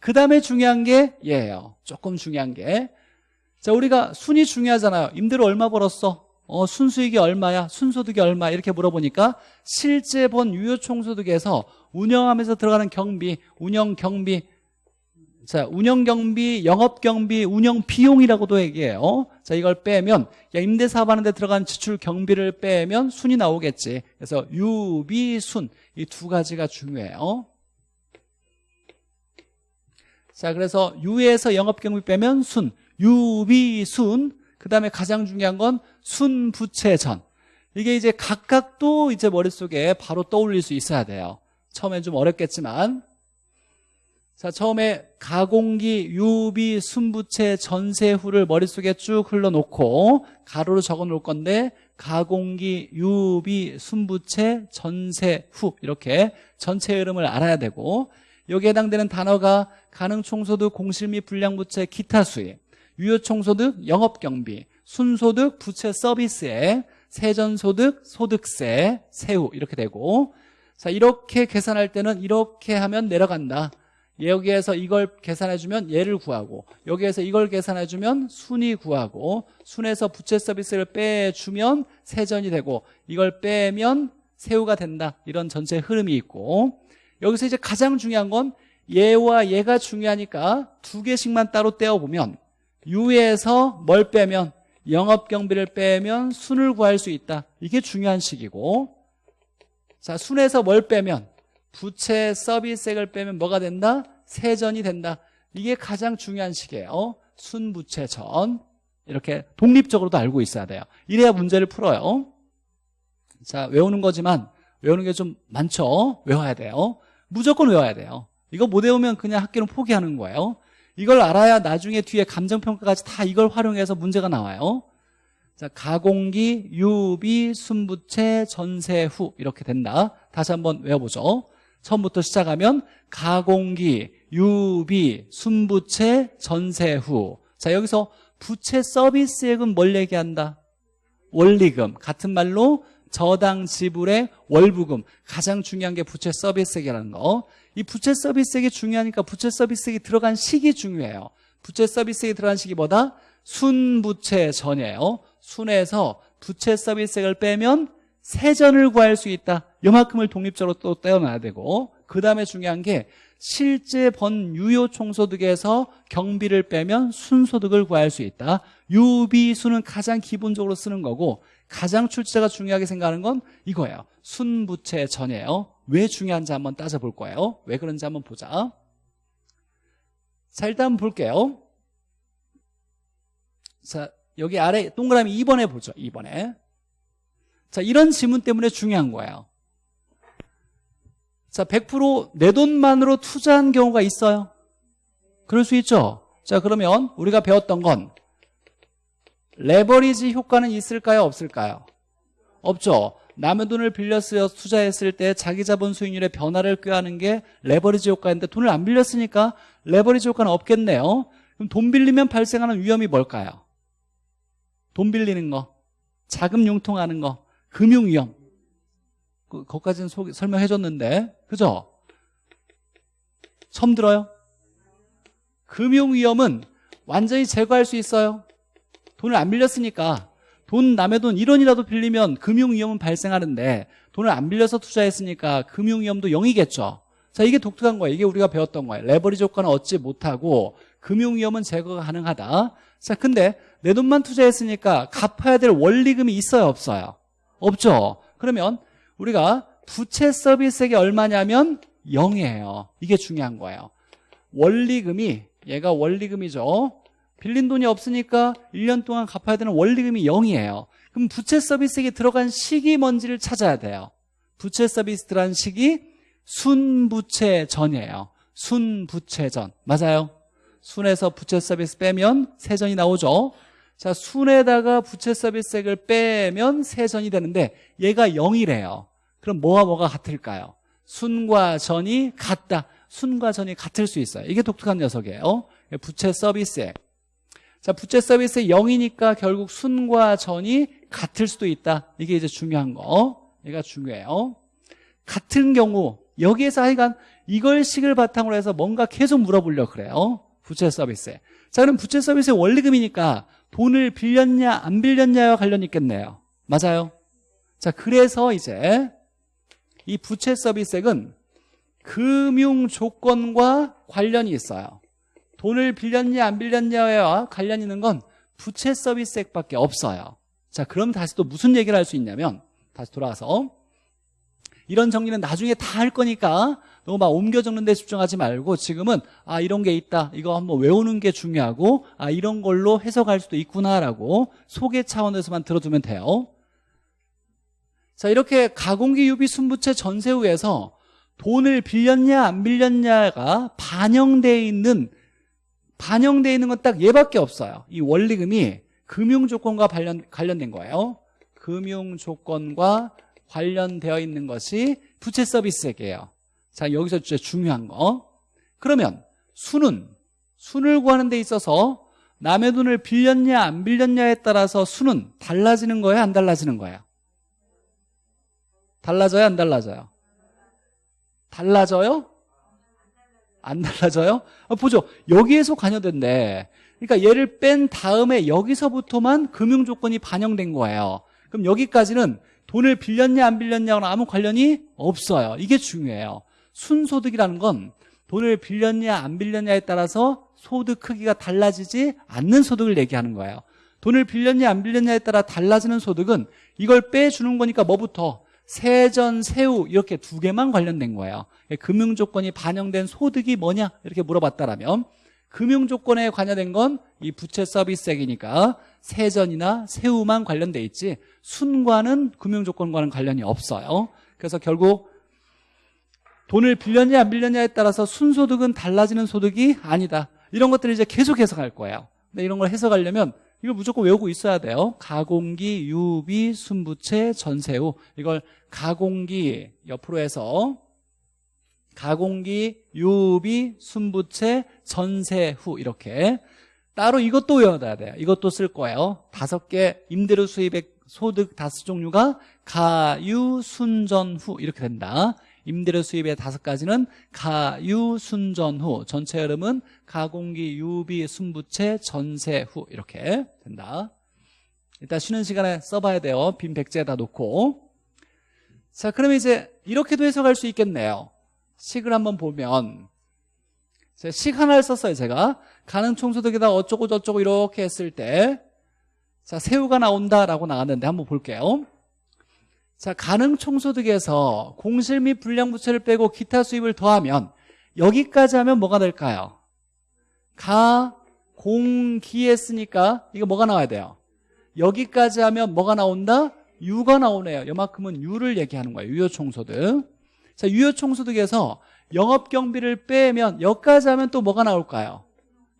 그 다음에 중요한 게 얘예요. 조금 중요한 게. 자, 우리가 순이 중요하잖아요. 임대료 얼마 벌었어? 어, 순수익이 얼마야? 순소득이 얼마? 이렇게 물어보니까 실제 본 유효총소득에서 운영하면서 들어가는 경비, 운영 경비, 자, 운영 경비, 영업 경비, 운영 비용이라고도 얘기해요. 자, 이걸 빼면 야, 임대 사업하는데 들어간 지출 경비를 빼면 순이 나오겠지. 그래서 유비, 순 이 두 가지가 중요해요. 자, 그래서 유에서 영업 경비 빼면 순, 유비, 순. 그다음에 가장 중요한 건 순부채전. 이게 이제 각각도 이제 머릿속에 바로 떠올릴 수 있어야 돼요. 처음엔 좀 어렵겠지만 자 처음에 가공기, 유비, 순부채, 전세후를 머릿속에 쭉 흘러놓고 가로로 적어놓을 건데 가공기, 유비, 순부채, 전세후 이렇게 전체 흐름을 알아야 되고 여기에 해당되는 단어가 가능총소득, 공실 및 불량부채, 기타 수입 유효총소득, 영업경비 순소득, 부채 서비스에 세전소득, 소득세, 세후 이렇게 되고 자 이렇게 계산할 때는 이렇게 하면 내려간다 여기에서 이걸 계산해주면 얘를 구하고 여기에서 이걸 계산해주면 순위 구하고 순에서 부채 서비스를 빼주면 세전이 되고 이걸 빼면 세후가 된다. 이런 전체 흐름이 있고 여기서 이제 가장 중요한 건 얘와 얘가 중요하니까 두 개씩만 따로 떼어보면 유에서 뭘 빼면 영업경비를 빼면 순을 구할 수 있다. 이게 중요한 식이고 자 순에서 뭘 빼면 부채 서비스액을 빼면 뭐가 된다? 세전이 된다. 이게 가장 중요한 식이에요. 순부채 전. 이렇게 독립적으로도 알고 있어야 돼요. 이래야 문제를 풀어요. 자, 외우는 거지만 외우는 게 좀 많죠? 외워야 돼요. 무조건 외워야 돼요. 이거 못 외우면 그냥 학교는 포기하는 거예요. 이걸 알아야 나중에 뒤에 감정평가까지 다 이걸 활용해서 문제가 나와요. 자, 가공기, 유비, 순부채, 전세 후 이렇게 된다. 다시 한번 외워보죠. 처음부터 시작하면 가공기, 유비, 순부채, 전세후. 자 여기서 부채 서비스액은 뭘 얘기한다? 원리금. 같은 말로 저당 지불의 월부금. 가장 중요한 게 부채 서비스액이라는 거 이 부채 서비스액이 중요하니까 부채 서비스액이 들어간 시기 중요해요. 부채 서비스액이 들어간 시기 보다? 순부채 전이에요. 순에서 부채 서비스액을 빼면 세전을 구할 수 있다. 요만큼을 독립적으로 또 떼어놔야 되고 그 다음에 중요한 게 실제 번 유효 총소득에서 경비를 빼면 순소득을 구할 수 있다. 유비수는 가장 기본적으로 쓰는 거고 가장 출제가 중요하게 생각하는 건 이거예요. 순부채 전이에요. 왜 중요한지 한번 따져볼 거예요. 왜 그런지 한번 보자. 자 일단 볼게요. 자 여기 아래 동그라미 2번에 보죠 2번에 자 이런 지문 때문에 중요한 거예요 자, 100%내 돈만으로 투자한 경우가 있어요? 그럴 수 있죠? 자, 그러면 우리가 배웠던 건 레버리지 효과는 있을까요? 없을까요? 없죠. 남의 돈을 빌려서 투자했을 때 자기 자본 수익률의 변화를 꾀하는 게 레버리지 효과인데 돈을 안 빌렸으니까 레버리지 효과는 없겠네요. 그럼 돈 빌리면 발생하는 위험이 뭘까요? 돈 빌리는 거, 자금 융통하는 거, 금융 위험. 그, 거기까지는 소, 설명해 줬는데 그죠? 처음 들어요? 금융 위험은 완전히 제거할 수 있어요. 돈을 안 빌렸으니까. 돈 남의 돈 1원이라도 빌리면 금융 위험은 발생하는데 돈을 안 빌려서 투자했으니까 금융 위험도 0이겠죠. 자 이게 독특한 거예요 이게 우리가 배웠던 거예요 레버리지 효과는 얻지 못하고 금융 위험은 제거가 가능하다. 자 근데 내 돈만 투자했으니까 갚아야 될 원리금이 있어요 없어요 없죠? 그러면 우리가 부채 서비스액이 얼마냐면 0이에요. 이게 중요한 거예요. 원리금이 얘가 원리금이죠. 빌린 돈이 없으니까 1년 동안 갚아야 되는 원리금이 0이에요. 그럼 부채 서비스액이 들어간 시기 뭔지를 찾아야 돼요. 부채 서비스 들어간 시기 순부채 전이에요. 순부채 전. 맞아요? 순에서 부채 서비스 빼면 세전이 나오죠 자 순에다가 부채 서비스액을 빼면 세전이 되는데 얘가 0이래요 그럼 뭐와 뭐가 같을까요? 순과 전이 같다 순과 전이 같을 수 있어요 이게 독특한 녀석이에요 부채 서비스액. 자, 부채 서비스액 0이니까 결국 순과 전이 같을 수도 있다. 이게 이제 중요한 거. 얘가 중요해요. 같은 경우 여기에서 하여간 이걸 식을 바탕으로 해서 뭔가 계속 물어보려고 그래요. 부채 서비스에. 자, 그럼 부채 서비스의 원리금이니까 돈을 빌렸냐 안 빌렸냐와 관련 있겠네요. 맞아요. 자, 그래서 이제 이 부채 서비스액은 금융 조건과 관련이 있어요. 돈을 빌렸냐 안 빌렸냐와 관련 있는 건 부채 서비스액밖에 없어요. 자, 그럼 다시 또 무슨 얘기를 할 수 있냐면 다시 돌아가서 이런 정리는 나중에 다 할 거니까 너무 막 옮겨 적는 데 집중하지 말고 지금은 아 이런 게 있다. 이거 한번 외우는 게 중요하고 아 이런 걸로 해석할 수도 있구나라고 소개 차원에서만 들어두면 돼요. 자 이렇게 가공기 유비 순부채 전세후에서 돈을 빌렸냐 안 빌렸냐가 반영되어 있는 반영되어 있는 건 딱 얘밖에 없어요. 이 원리금이 금융조건과 관련, 관련된 거예요. 금융조건과 관련되어 있는 것이 부채 서비스액이에요 자 여기서 진짜 중요한 거. 그러면 수는 순을 구하는 데 있어서 남의 돈을 빌렸냐 안 빌렸냐에 따라서 수는 달라지는 거예요 안 달라지는 거예요 달라져요 안 달라져요? 달라져요? 안 달라져요? 아, 보죠. 여기에서 관여된대. 그러니까 얘를 뺀 다음에 여기서부터만 금융 조건이 반영된 거예요. 그럼 여기까지는 돈을 빌렸냐 안 빌렸냐랑 아무 관련이 없어요. 이게 중요해요 순소득이라는 건 돈을 빌렸냐 안 빌렸냐에 따라서 소득 크기가 달라지지 않는 소득을 얘기하는 거예요. 돈을 빌렸냐 안 빌렸냐에 따라 달라지는 소득은 이걸 빼주는 거니까 뭐부터? 세전, 세후 이렇게 두 개만 관련된 거예요. 금융 조건이 반영된 소득이 뭐냐? 이렇게 물어봤다라면 금융 조건에 관여된 건 이 부채 서비스액이니까 세전이나 세후만 관련돼 있지 순과는 금융 조건과는 관련이 없어요. 그래서 결국 돈을 빌렸냐 안 빌렸냐에 따라서 순소득은 달라지는 소득이 아니다. 이런 것들을 이제 계속 해석할 거예요. 근데 이런 걸 해석하려면 이걸 무조건 외우고 있어야 돼요. 가공기, 유비, 순부채, 전세후 이걸 가공기 옆으로 해서 가공기, 유비, 순부채, 전세후 이렇게 따로 이것도 외워둬야 돼요. 이것도 쓸 거예요. 다섯 개 임대료 수입액 소득 다섯 종류가 가유, 순전, 후 이렇게 된다 임대료 수입의 다섯 가지는 가유, 순전, 후. 전체 흐름은 가공기, 유비, 순부채, 전세, 후. 이렇게 된다. 일단 쉬는 시간에 써봐야 돼요. 빈 백지에다 놓고. 자 그러면 이제 이렇게도 해석할 수 있겠네요. 식을 한번 보면. 식 하나를 썼어요 제가. 가능 총소득에다 어쩌고 저쩌고 이렇게 했을 때. 자, 새우가 나온다라고 나왔는데 한번 볼게요 자, 가능 총소득에서 공실 및 불량부채를 빼고 기타 수입을 더하면 여기까지 하면 뭐가 될까요? 가, 공, 기 했으니까 이거 뭐가 나와야 돼요? 여기까지 하면 뭐가 나온다? 유가 나오네요 이만큼은 유를 얘기하는 거예요 유효총소득 자, 유효총소득에서 영업경비를 빼면 여기까지 하면 또 뭐가 나올까요?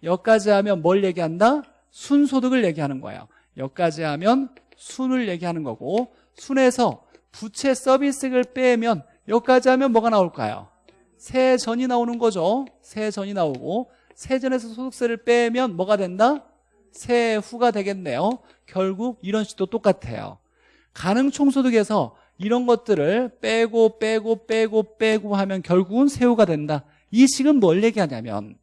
여기까지 하면 뭘 얘기한다? 순소득을 얘기하는 거예요 여기까지 하면 순을 얘기하는 거고 순에서 부채 서비스를 빼면 여기까지 하면 뭐가 나올까요? 세전이 나오는 거죠 세전이 나오고 세전에서 소득세를 빼면 뭐가 된다? 세후가 되겠네요 결국 이런 식도 똑같아요 가능총소득에서 이런 것들을 빼고 빼고 빼고 빼고 하면 결국은 세후가 된다 이 식은 뭘 얘기하냐면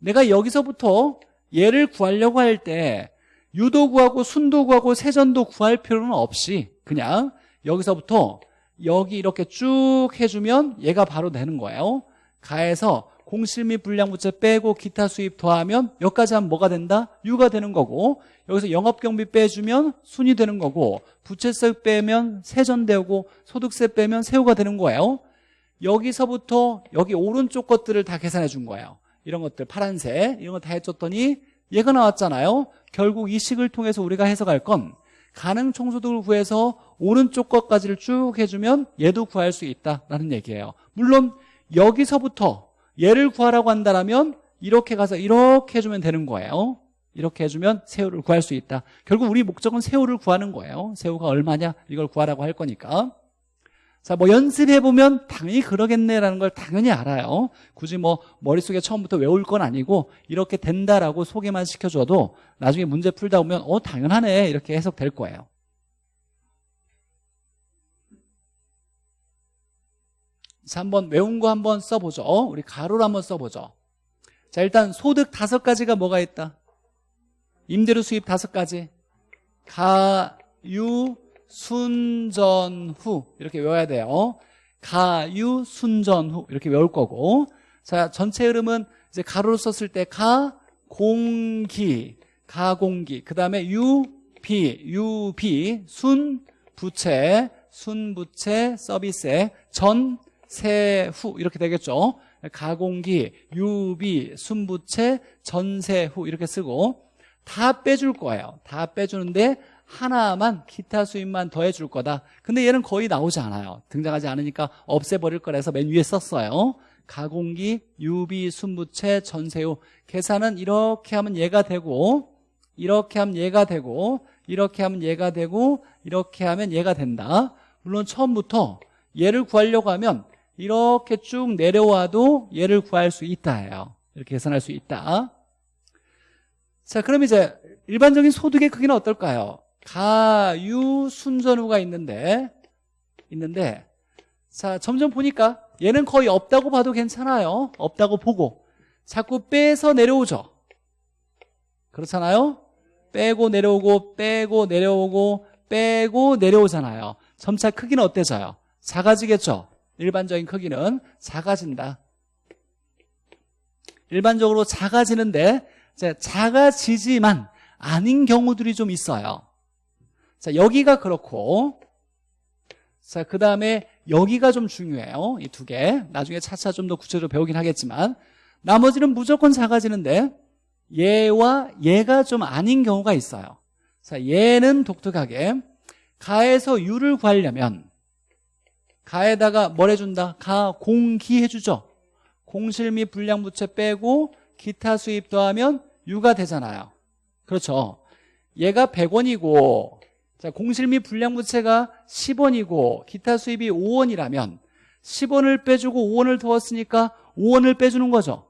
내가 여기서부터 얘를 구하려고 할 때 유도 구하고 순도 구하고 세전도 구할 필요는 없이 그냥 여기서부터 여기 이렇게 쭉 해주면 얘가 바로 되는 거예요. 가에서 공실 및 불량부채 빼고 기타 수입 더하면 여기까지 하면 뭐가 된다? 유가 되는 거고 여기서 영업경비 빼주면 순이 되는 거고 부채세 빼면 세전되고 소득세 빼면 세후가 되는 거예요. 여기서부터 여기 오른쪽 것들을 다 계산해 준 거예요. 이런 것들 파란색 이런 거 다 해줬더니 얘가 나왔잖아요. 결국 이 식을 통해서 우리가 해석할 건 가능 총소득을 구해서 오른쪽 것까지를 쭉 해주면 얘도 구할 수 있다라는 얘기예요. 물론 여기서부터 얘를 구하라고 한다면 이렇게 가서 이렇게 해주면 되는 거예요. 이렇게 해주면 새우를 구할 수 있다. 결국 우리 목적은 새우를 구하는 거예요. 새우가 얼마냐? 이걸 구하라고 할 거니까 자, 뭐 연습해보면 당연히 그러겠네라는 걸 당연히 알아요. 굳이 뭐 머릿속에 처음부터 외울 건 아니고 이렇게 된다라고 소개만 시켜줘도 나중에 문제 풀다 보면 어, 당연하네. 이렇게 해석될 거예요. 자, 한번 외운 거 한번 써보죠. 우리 가로로 한번 써보죠. 자, 일단 소득 다섯 가지가 뭐가 있다? 임대료 수입 다섯 가지. 가 유, 순전 후. 이렇게 외워야 돼요. 가유 순전 후. 이렇게 외울 거고. 자 전체 흐름은 이제 가로로 썼을 때 가 공기. 가공기. 그 다음에 유 비. 유비. 순 부채. 순 부채 서비스 전 세후. 이렇게 되겠죠. 가공기. 유비. 순부채 전세후. 이렇게 쓰고. 다 빼줄 거예요. 다 빼주는데 하나만 기타 수입만 더해 줄 거다. 근데 얘는 거의 나오지 않아요. 등장하지 않으니까 없애버릴 거라서 맨 위에 썼어요. 가공기, 유비, 순부채, 전세후 계산은 이렇게 하면 얘가 되고 이렇게 하면 얘가 되고 이렇게 하면 얘가 되고 이렇게 하면 얘가 된다. 물론 처음부터 얘를 구하려고 하면 이렇게 쭉 내려와도 얘를 구할 수 있다 해요. 이렇게 계산할 수 있다. 자 그럼 이제 일반적인 소득의 크기는 어떨까요? 가유 순전후가 있는데 있는데 자 점점 보니까 얘는 거의 없다고 봐도 괜찮아요. 없다고 보고. 자꾸 빼서 내려오죠. 그렇잖아요? 빼고 내려오고 빼고 내려오고 빼고 내려오잖아요. 점차 크기는 어때져요? 작아지겠죠? 일반적인 크기는 작아진다. 일반적으로 작아지는데 작아지지만 아닌 경우들이 좀 있어요 자, 여기가 그렇고 자, 그 다음에 여기가 좀 중요해요. 이 두 개. 나중에 차차 좀 더 구체적으로 배우긴 하겠지만 나머지는 무조건 작아지는데 얘와 얘가 좀 아닌 경우가 있어요. 자, 얘는 독특하게 가에서 유를 구하려면 가에다가 뭘 해준다? 가 공 기 해주죠. 공실 및 불량부채 빼고 기타 수입 더하면 유가 되잖아요. 그렇죠. 얘가 100원이고 자, 공실 및 불량부채가 10원이고 기타 수입이 5원이라면 10원을 빼주고 5원을 더웠으니까 5원을 빼주는 거죠.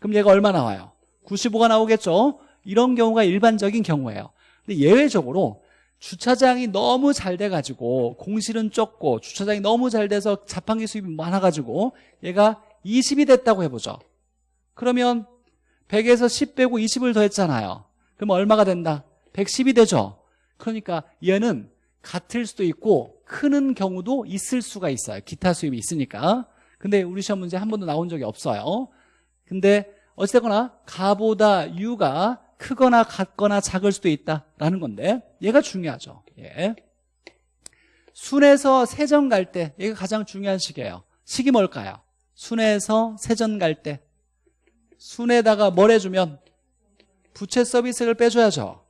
그럼 얘가 얼마 나와요? 95가 나오겠죠? 이런 경우가 일반적인 경우예요. 근데 예외적으로 주차장이 너무 잘 돼가지고 공실은 적고 주차장이 너무 잘 돼서 자판기 수입이 많아가지고 얘가 20이 됐다고 해보죠. 그러면 100에서 10 빼고 20을 더했잖아요. 그럼 얼마가 된다? 110이 되죠. 그러니까 얘는 같을 수도 있고 크는 경우도 있을 수가 있어요. 기타 수입이 있으니까. 근데 우리 시험 문제 한 번도 나온 적이 없어요. 근데 어찌됐거나 가보다 유가 크거나 같거나 작을 수도 있다라는 건데 얘가 중요하죠. 예. 순에서 세전 갈 때 얘가 가장 중요한 시기예요. 시기 뭘까요? 순에서 세전 갈 때. 순에다가 뭘 해주면 부채 서비스를 빼줘야죠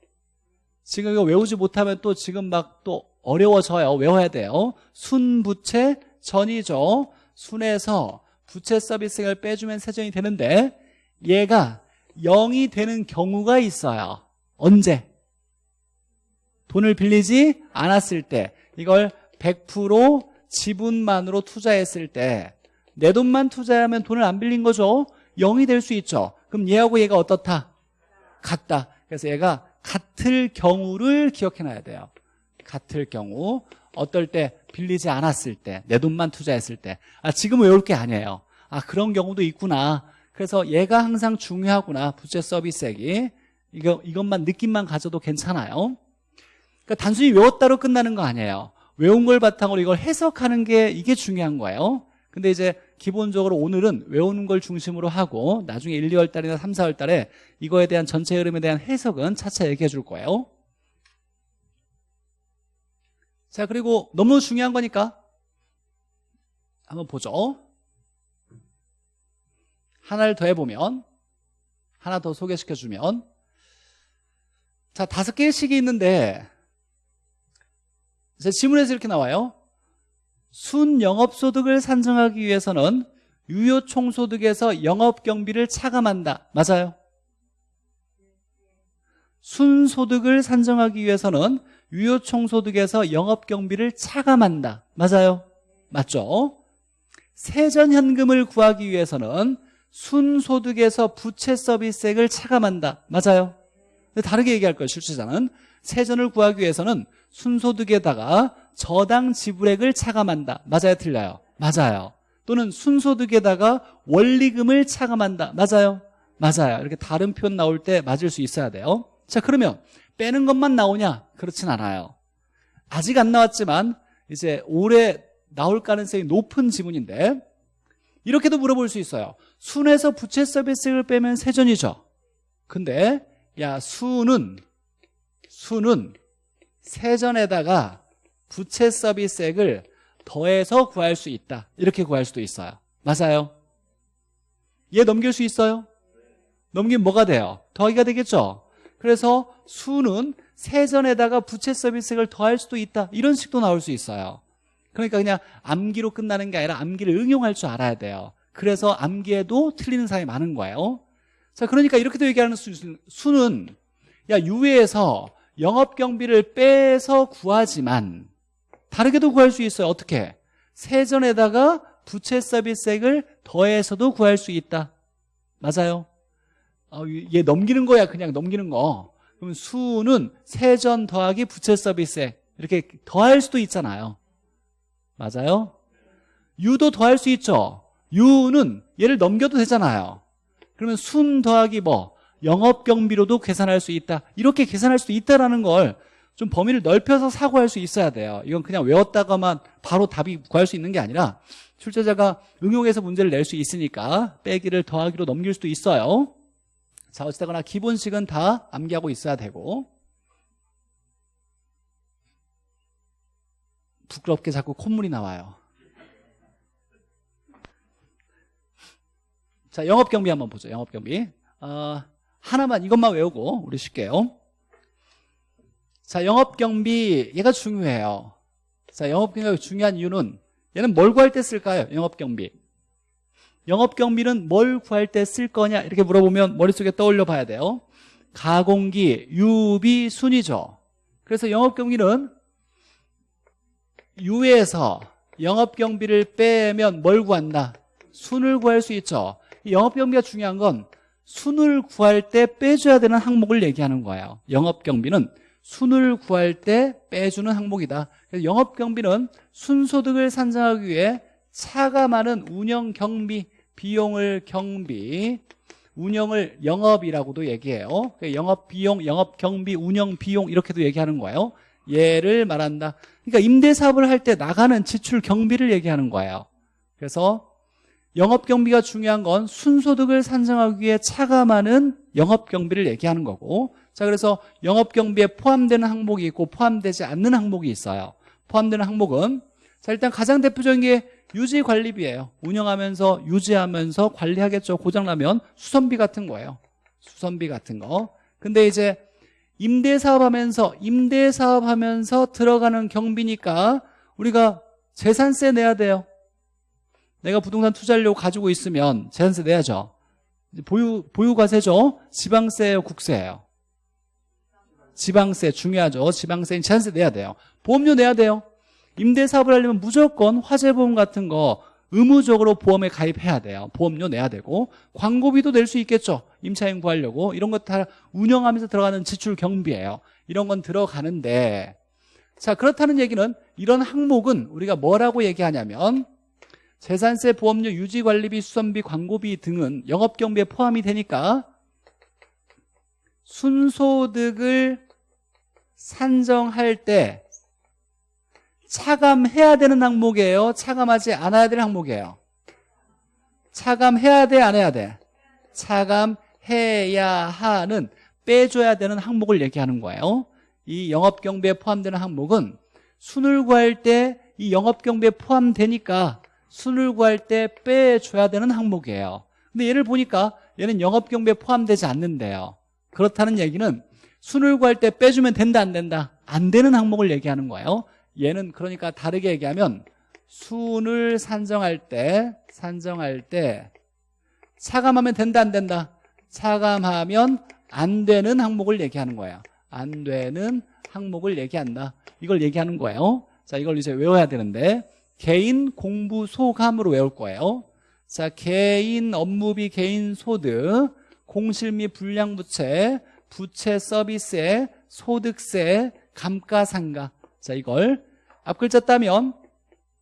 지금 이거 외우지 못하면 또 지금 막 또 어려워져요. 외워야 돼요. 순부채 전이죠. 순에서 부채 서비스를 빼주면 세전이 되는데 얘가 0이 되는 경우가 있어요. 언제? 돈을 빌리지 않았을 때 이걸 100% 지분만으로 투자했을 때 내 돈만 투자하면 돈을 안 빌린 거죠. 0이 될 수 있죠. 그럼 얘하고 얘가 어떻다? 같다. 그래서 얘가 같을 경우를 기억해놔야 돼요. 같을 경우 어떨 때 빌리지 않았을 때 내 돈만 투자했을 때 아, 지금 외울 게 아니에요. 아 그런 경우도 있구나. 그래서 얘가 항상 중요하구나. 부채 서비스액이. 이거, 이것만 느낌만 가져도 괜찮아요. 그러니까 단순히 외웠다로 끝나는 거 아니에요. 외운 걸 바탕으로 이걸 해석하는 게 이게 중요한 거예요 근데 이제 기본적으로 오늘은 외우는 걸 중심으로 하고 나중에 1, 2월 달이나 3, 4월 달에 이거에 대한 전체 흐름에 대한 해석은 차차 얘기해 줄 거예요. 자 그리고 너무 중요한 거니까 한번 보죠. 하나를 더 해보면 하나 더 소개시켜주면. 자 다섯 개의 식이 있는데 제 지문에서 이렇게 나와요 순영업소득을 산정하기 위해서는 유효총소득에서 영업경비를 차감한다 맞아요? 순소득을 산정하기 위해서는 유효총소득에서 영업경비를 차감한다 맞아요? 맞죠? 세전현금을 구하기 위해서는 순소득에서 부채 서비스액을 차감한다 맞아요 다르게 얘기할 거예요 실제자는 세전을 구하기 위해서는 순소득에다가 저당 지불액을 차감한다. 맞아요 틀려요? 맞아요. 또는 순소득에다가 원리금을 차감한다. 맞아요? 맞아요. 이렇게 다른 표현 나올 때 맞을 수 있어야 돼요. 자 그러면 빼는 것만 나오냐? 그렇진 않아요. 아직 안 나왔지만 이제 올해 나올 가능성이 높은 지문인데 이렇게도 물어볼 수 있어요. 순에서 부채 서비스를 빼면 세전이죠. 근데 야 수는 수는 세전에다가 부채 서비스액을 더해서 구할 수 있다. 이렇게 구할 수도 있어요. 맞아요? 얘 넘길 수 있어요? 넘기면 뭐가 돼요? 더하기가 되겠죠? 그래서 수는 세전에다가 부채 서비스액을 더할 수도 있다. 이런 식도 나올 수 있어요. 그러니까 그냥 암기로 끝나는 게 아니라 암기를 응용할 줄 알아야 돼요. 그래서 암기에도 틀리는 사람이 많은 거예요. 자 그러니까 이렇게도 얘기하는 수, 수는 야 유예에서 영업경비를 빼서 구하지만 다르게도 구할 수 있어요. 어떻게? 세전에다가 부채 서비스액을 더해서도 구할 수 있다. 맞아요? 어, 얘 넘기는 거야 그냥 넘기는 거. 그럼 수는 세전 더하기 부채 서비스액. 이렇게 더할 수도 있잖아요. 맞아요? 유도 더할 수 있죠? 유는 얘를 넘겨도 되잖아요. 그러면 순 더하기 뭐 영업경비로도 계산할 수 있다. 이렇게 계산할 수도 있다라는 걸 좀 범위를 넓혀서 사고할 수 있어야 돼요. 이건 그냥 외웠다가만 바로 답이 구할 수 있는 게 아니라 출제자가 응용해서 문제를 낼 수 있으니까 빼기를 더하기로 넘길 수도 있어요. 자 어찌되거나 기본식은 다 암기하고 있어야 되고 부끄럽게 자꾸 콧물이 나와요. 자 영업경비 한번 보죠. 영업경비. 어, 하나만 이것만 외우고 우리 쉴게요 자 영업경비 얘가 중요해요. 자 영업경비가 중요한 이유는 얘는 뭘 구할 때 쓸까요? 영업경비. 영업경비는 뭘 구할 때 쓸 거냐? 이렇게 물어보면 머릿속에 떠올려 봐야 돼요. 가공기, 유비, 순이죠. 그래서 영업경비는 유에서 영업경비를 빼면 뭘 구한다? 순을 구할 수 있죠. 영업경비가 중요한 건 순을 구할 때 빼줘야 되는 항목을 얘기하는 거예요. 영업경비는 순을 구할 때 빼주는 항목이다. 그래서 영업경비는 순소득을 산정하기 위해 차감하는 운영경비 비용을 경비 운영을 영업이라고도 얘기해요. 영업비용, 영업경비, 운영비용 이렇게도 얘기하는 거예요. 얘를 말한다. 그러니까 임대사업을 할 때 나가는 지출 경비를 얘기하는 거예요. 그래서 영업경비가 중요한 건 순소득을 산정하기 위해 차감하는 영업경비를 얘기하는 거고 자 그래서 영업경비에 포함되는 항목이 있고 포함되지 않는 항목이 있어요. 포함되는 항목은 자 일단 가장 대표적인 게 유지관리비예요. 운영하면서 유지하면서 관리하겠죠. 고장나면 수선비 같은 거예요. 수선비 같은 거. 근데 이제 임대사업 하면서 임대사업 하면서 들어가는 경비니까 우리가 재산세 내야 돼요 내가 부동산 투자하려고 가지고 있으면 재산세 내야죠. 보유, 보유과세죠? 지방세예요 국세예요. 지방세 중요하죠. 지방세 재산세 내야 돼요. 보험료 내야 돼요. 임대사업을 하려면 무조건 화재보험 같은 거 의무적으로 보험에 가입해야 돼요. 보험료 내야 되고 광고비도 낼 수 있겠죠. 임차인 구하려고. 이런 것 다 운영하면서 들어가는 지출 경비예요. 이런 건 들어가는데. 자 그렇다는 얘기는 이런 항목은 우리가 뭐라고 얘기하냐면 재산세, 보험료, 유지관리비, 수선비, 광고비 등은 영업경비에 포함이 되니까 순소득을 산정할 때 차감해야 되는 항목이에요. 차감하지 않아야 되는 항목이에요. 차감해야 돼 안 해야 돼? 차감해야 하는 빼줘야 되는 항목을 얘기하는 거예요. 이 영업경비에 포함되는 항목은 순을 구할 때 이 영업경비에 포함되니까 순을 구할 때 빼줘야 되는 항목이에요. 근데 얘를 보니까 얘는 영업경비에 포함되지 않는데요. 그렇다는 얘기는 순을 구할 때 빼주면 된다 안 된다 안 되는 항목을 얘기하는 거예요. 얘는 그러니까 다르게 얘기하면 순을 산정할 때 산정할 때 차감하면 된다 안 된다 차감하면 안 되는 항목을 얘기하는 거예요. 안 되는 항목을 얘기한다. 이걸 얘기하는 거예요. 자 이걸 이제 외워야 되는데 개인 공부 소감으로 외울 거예요. 자, 개인 업무비, 개인 소득, 공실 및 불량부채, 부채 서비스에 소득세, 감가상가. 자, 이걸 앞글자 따면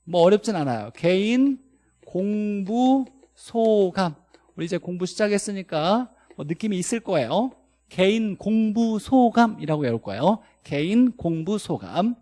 뭐 어렵진 않아요. 개인 공부 소감. 우리 이제 공부 시작했으니까 뭐 느낌이 있을 거예요. 개인 공부 소감이라고 외울 거예요. 개인 공부 소감.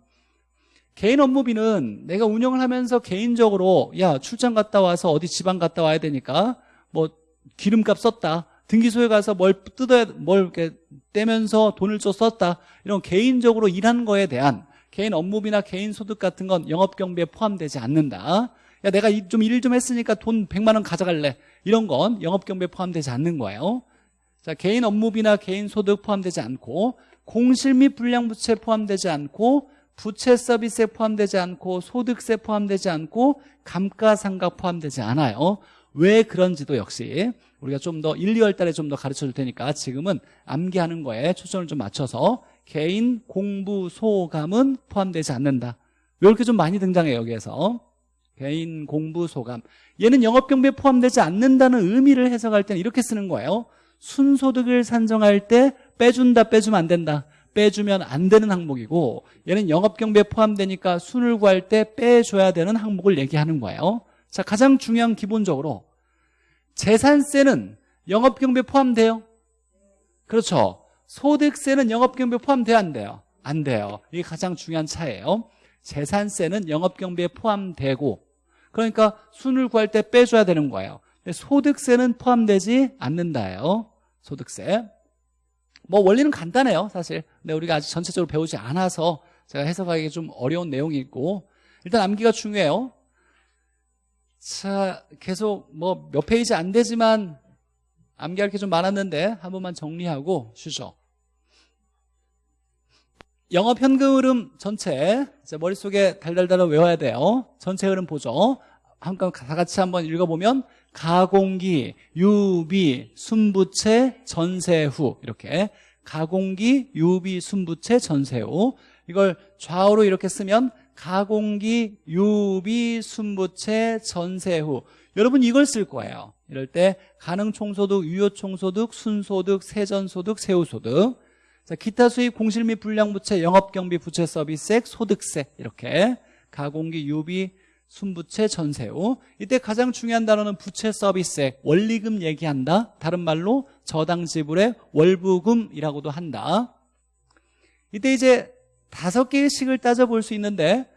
개인 업무비는 내가 운영을 하면서 개인적으로 야 출장 갔다 와서 어디 지방 갔다 와야 되니까 뭐 기름값 썼다. 등기소에 가서 뭘 뜯어야 뭘 이렇게 떼면서 돈을 좀 썼다. 이런 개인적으로 일한 거에 대한 개인 업무비나 개인 소득 같은 건 영업 경비에 포함되지 않는다. 야 내가 좀 일좀 했으니까 돈 100만 원 가져갈래. 이런 건 영업 경비에 포함되지 않는 거예요. 자 개인 업무비나 개인 소득 포함되지 않고 공실 및 불량부채 포함되지 않고 부채 서비스에 포함되지 않고 소득세 포함되지 않고 감가상가 포함되지 않아요. 왜 그런지도 역시 우리가 좀 더 1, 2월 달에 좀 더 가르쳐 줄 테니까 지금은 암기하는 거에 초점을 좀 맞춰서 개인 공부 소감은 포함되지 않는다. 왜 이렇게 좀 많이 등장해요 여기에서? 개인 공부 소감. 얘는 영업경비에 포함되지 않는다는 의미를 해석할 때는 이렇게 쓰는 거예요. 순소득을 산정할 때 빼준다 빼주면 안 된다 빼주면 안 되는 항목이고 얘는 영업경비에 포함되니까 순을 구할 때 빼줘야 되는 항목을 얘기하는 거예요. 자 가장 중요한 기본적으로 재산세는 영업경비에 포함돼요? 그렇죠. 소득세는 영업경비에 포함돼야 안 돼요? 안 돼요. 이게 가장 중요한 차이에요. 재산세는 영업경비에 포함되고 그러니까 순을 구할 때 빼줘야 되는 거예요. 소득세는 포함되지 않는다예요. 소득세 뭐 원리는 간단해요 사실. 근데 우리가 아직 전체적으로 배우지 않아서 제가 해석하기 좀 어려운 내용이 있고. 일단 암기가 중요해요. 자 계속 뭐 몇 페이지 안 되지만 암기할 게 좀 많았는데 한 번만 정리하고 쉬죠. 영업 현금 흐름 전체 머릿속에 달달달 외워야 돼요. 전체 흐름 보죠. 한번 다 같이 한번 읽어보면 가공기, 유비, 순부채, 전세후. 이렇게. 가공기, 유비, 순부채, 전세후. 이걸 좌우로 이렇게 쓰면 가공기, 유비, 순부채, 전세후. 여러분 이걸 쓸 거예요. 이럴 때 가능총소득, 유효총소득, 순소득, 세전소득, 세후소득. 자, 기타 수입, 공실 및 불량부채, 영업경비, 부채 서비스액, 소득세. 이렇게. 가공기, 유비, 순부채 전세후 이때 가장 중요한 단어는 부채 서비스액 원리금 얘기한다. 다른 말로 저당 지불의 월부금이라고도 한다. 이때 이제 다섯 개의 식을 따져볼 수 있는데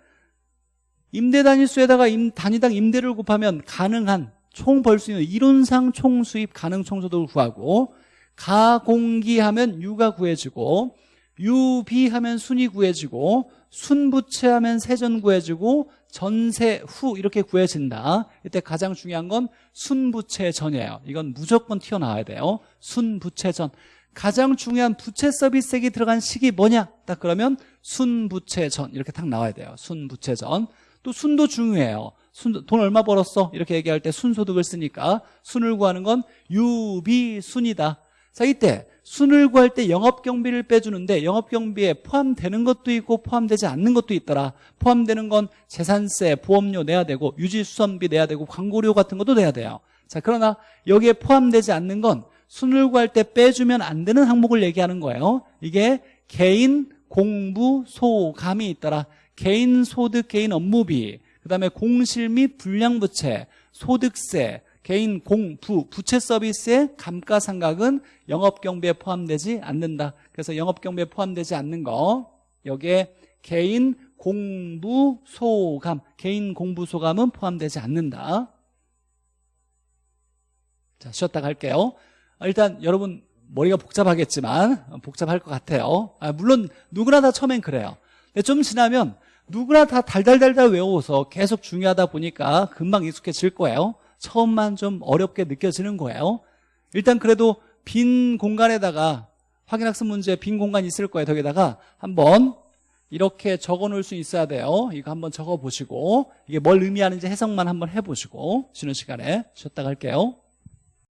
임대 단위수에다가 임, 단위당 임대를 곱하면 가능한 총 벌 수 있는 이론상 총 수입 가능 총소득을 구하고 가공기 하면 유가 구해지고 유비 하면 순이 구해지고 순부채하면 세전 구해지고 전세 후 이렇게 구해진다. 이때 가장 중요한 건 순부채 전이에요. 이건 무조건 튀어나와야 돼요. 순부채 전. 가장 중요한 부채 서비스액이 들어간 시기 뭐냐? 딱 그러면 순부채 전. 이렇게 딱 나와야 돼요. 순부채 전. 또 순도 중요해요. 순, 돈 얼마 벌었어? 이렇게 얘기할 때 순소득을 쓰니까 순을 구하는 건 유비순이다. 자 이때 순을 구할 때 영업 경비를 빼주는데 영업 경비에 포함되는 것도 있고 포함되지 않는 것도 있더라. 포함되는 건 재산세, 보험료 내야 되고 유지 수선비 내야 되고 광고료 같은 것도 내야 돼요. 자 그러나 여기에 포함되지 않는 건 순을 구할 때 빼주면 안 되는 항목을 얘기하는 거예요. 이게 개인 공부 소감이 있더라. 개인 소득, 개인 업무비 그 다음에 공실 및 불량부채, 소득세 개인 공, 부, 부채 서비스의 감가상각은 영업경비에 포함되지 않는다. 그래서 영업경비에 포함되지 않는 거 여기에 개인 공부 소감, 개인 공부 소감은 포함되지 않는다. 자, 쉬었다 갈게요. 일단 여러분 머리가 복잡하겠지만 복잡할 것 같아요. 아, 물론 누구나 다 처음엔 그래요. 근데 좀 지나면 누구나 다 달달달달 외워서 계속 중요하다 보니까 금방 익숙해질 거예요. 처음만 좀 어렵게 느껴지는 거예요. 일단 그래도 빈 공간에다가 확인학습 문제 빈 공간이 있을 거예요 거기다가. 한번 이렇게 적어 놓을 수 있어야 돼요. 이거 한번 적어 보시고 이게 뭘 의미하는지 해석만 한번 해보시고 쉬는 시간에 쉬었다 갈게요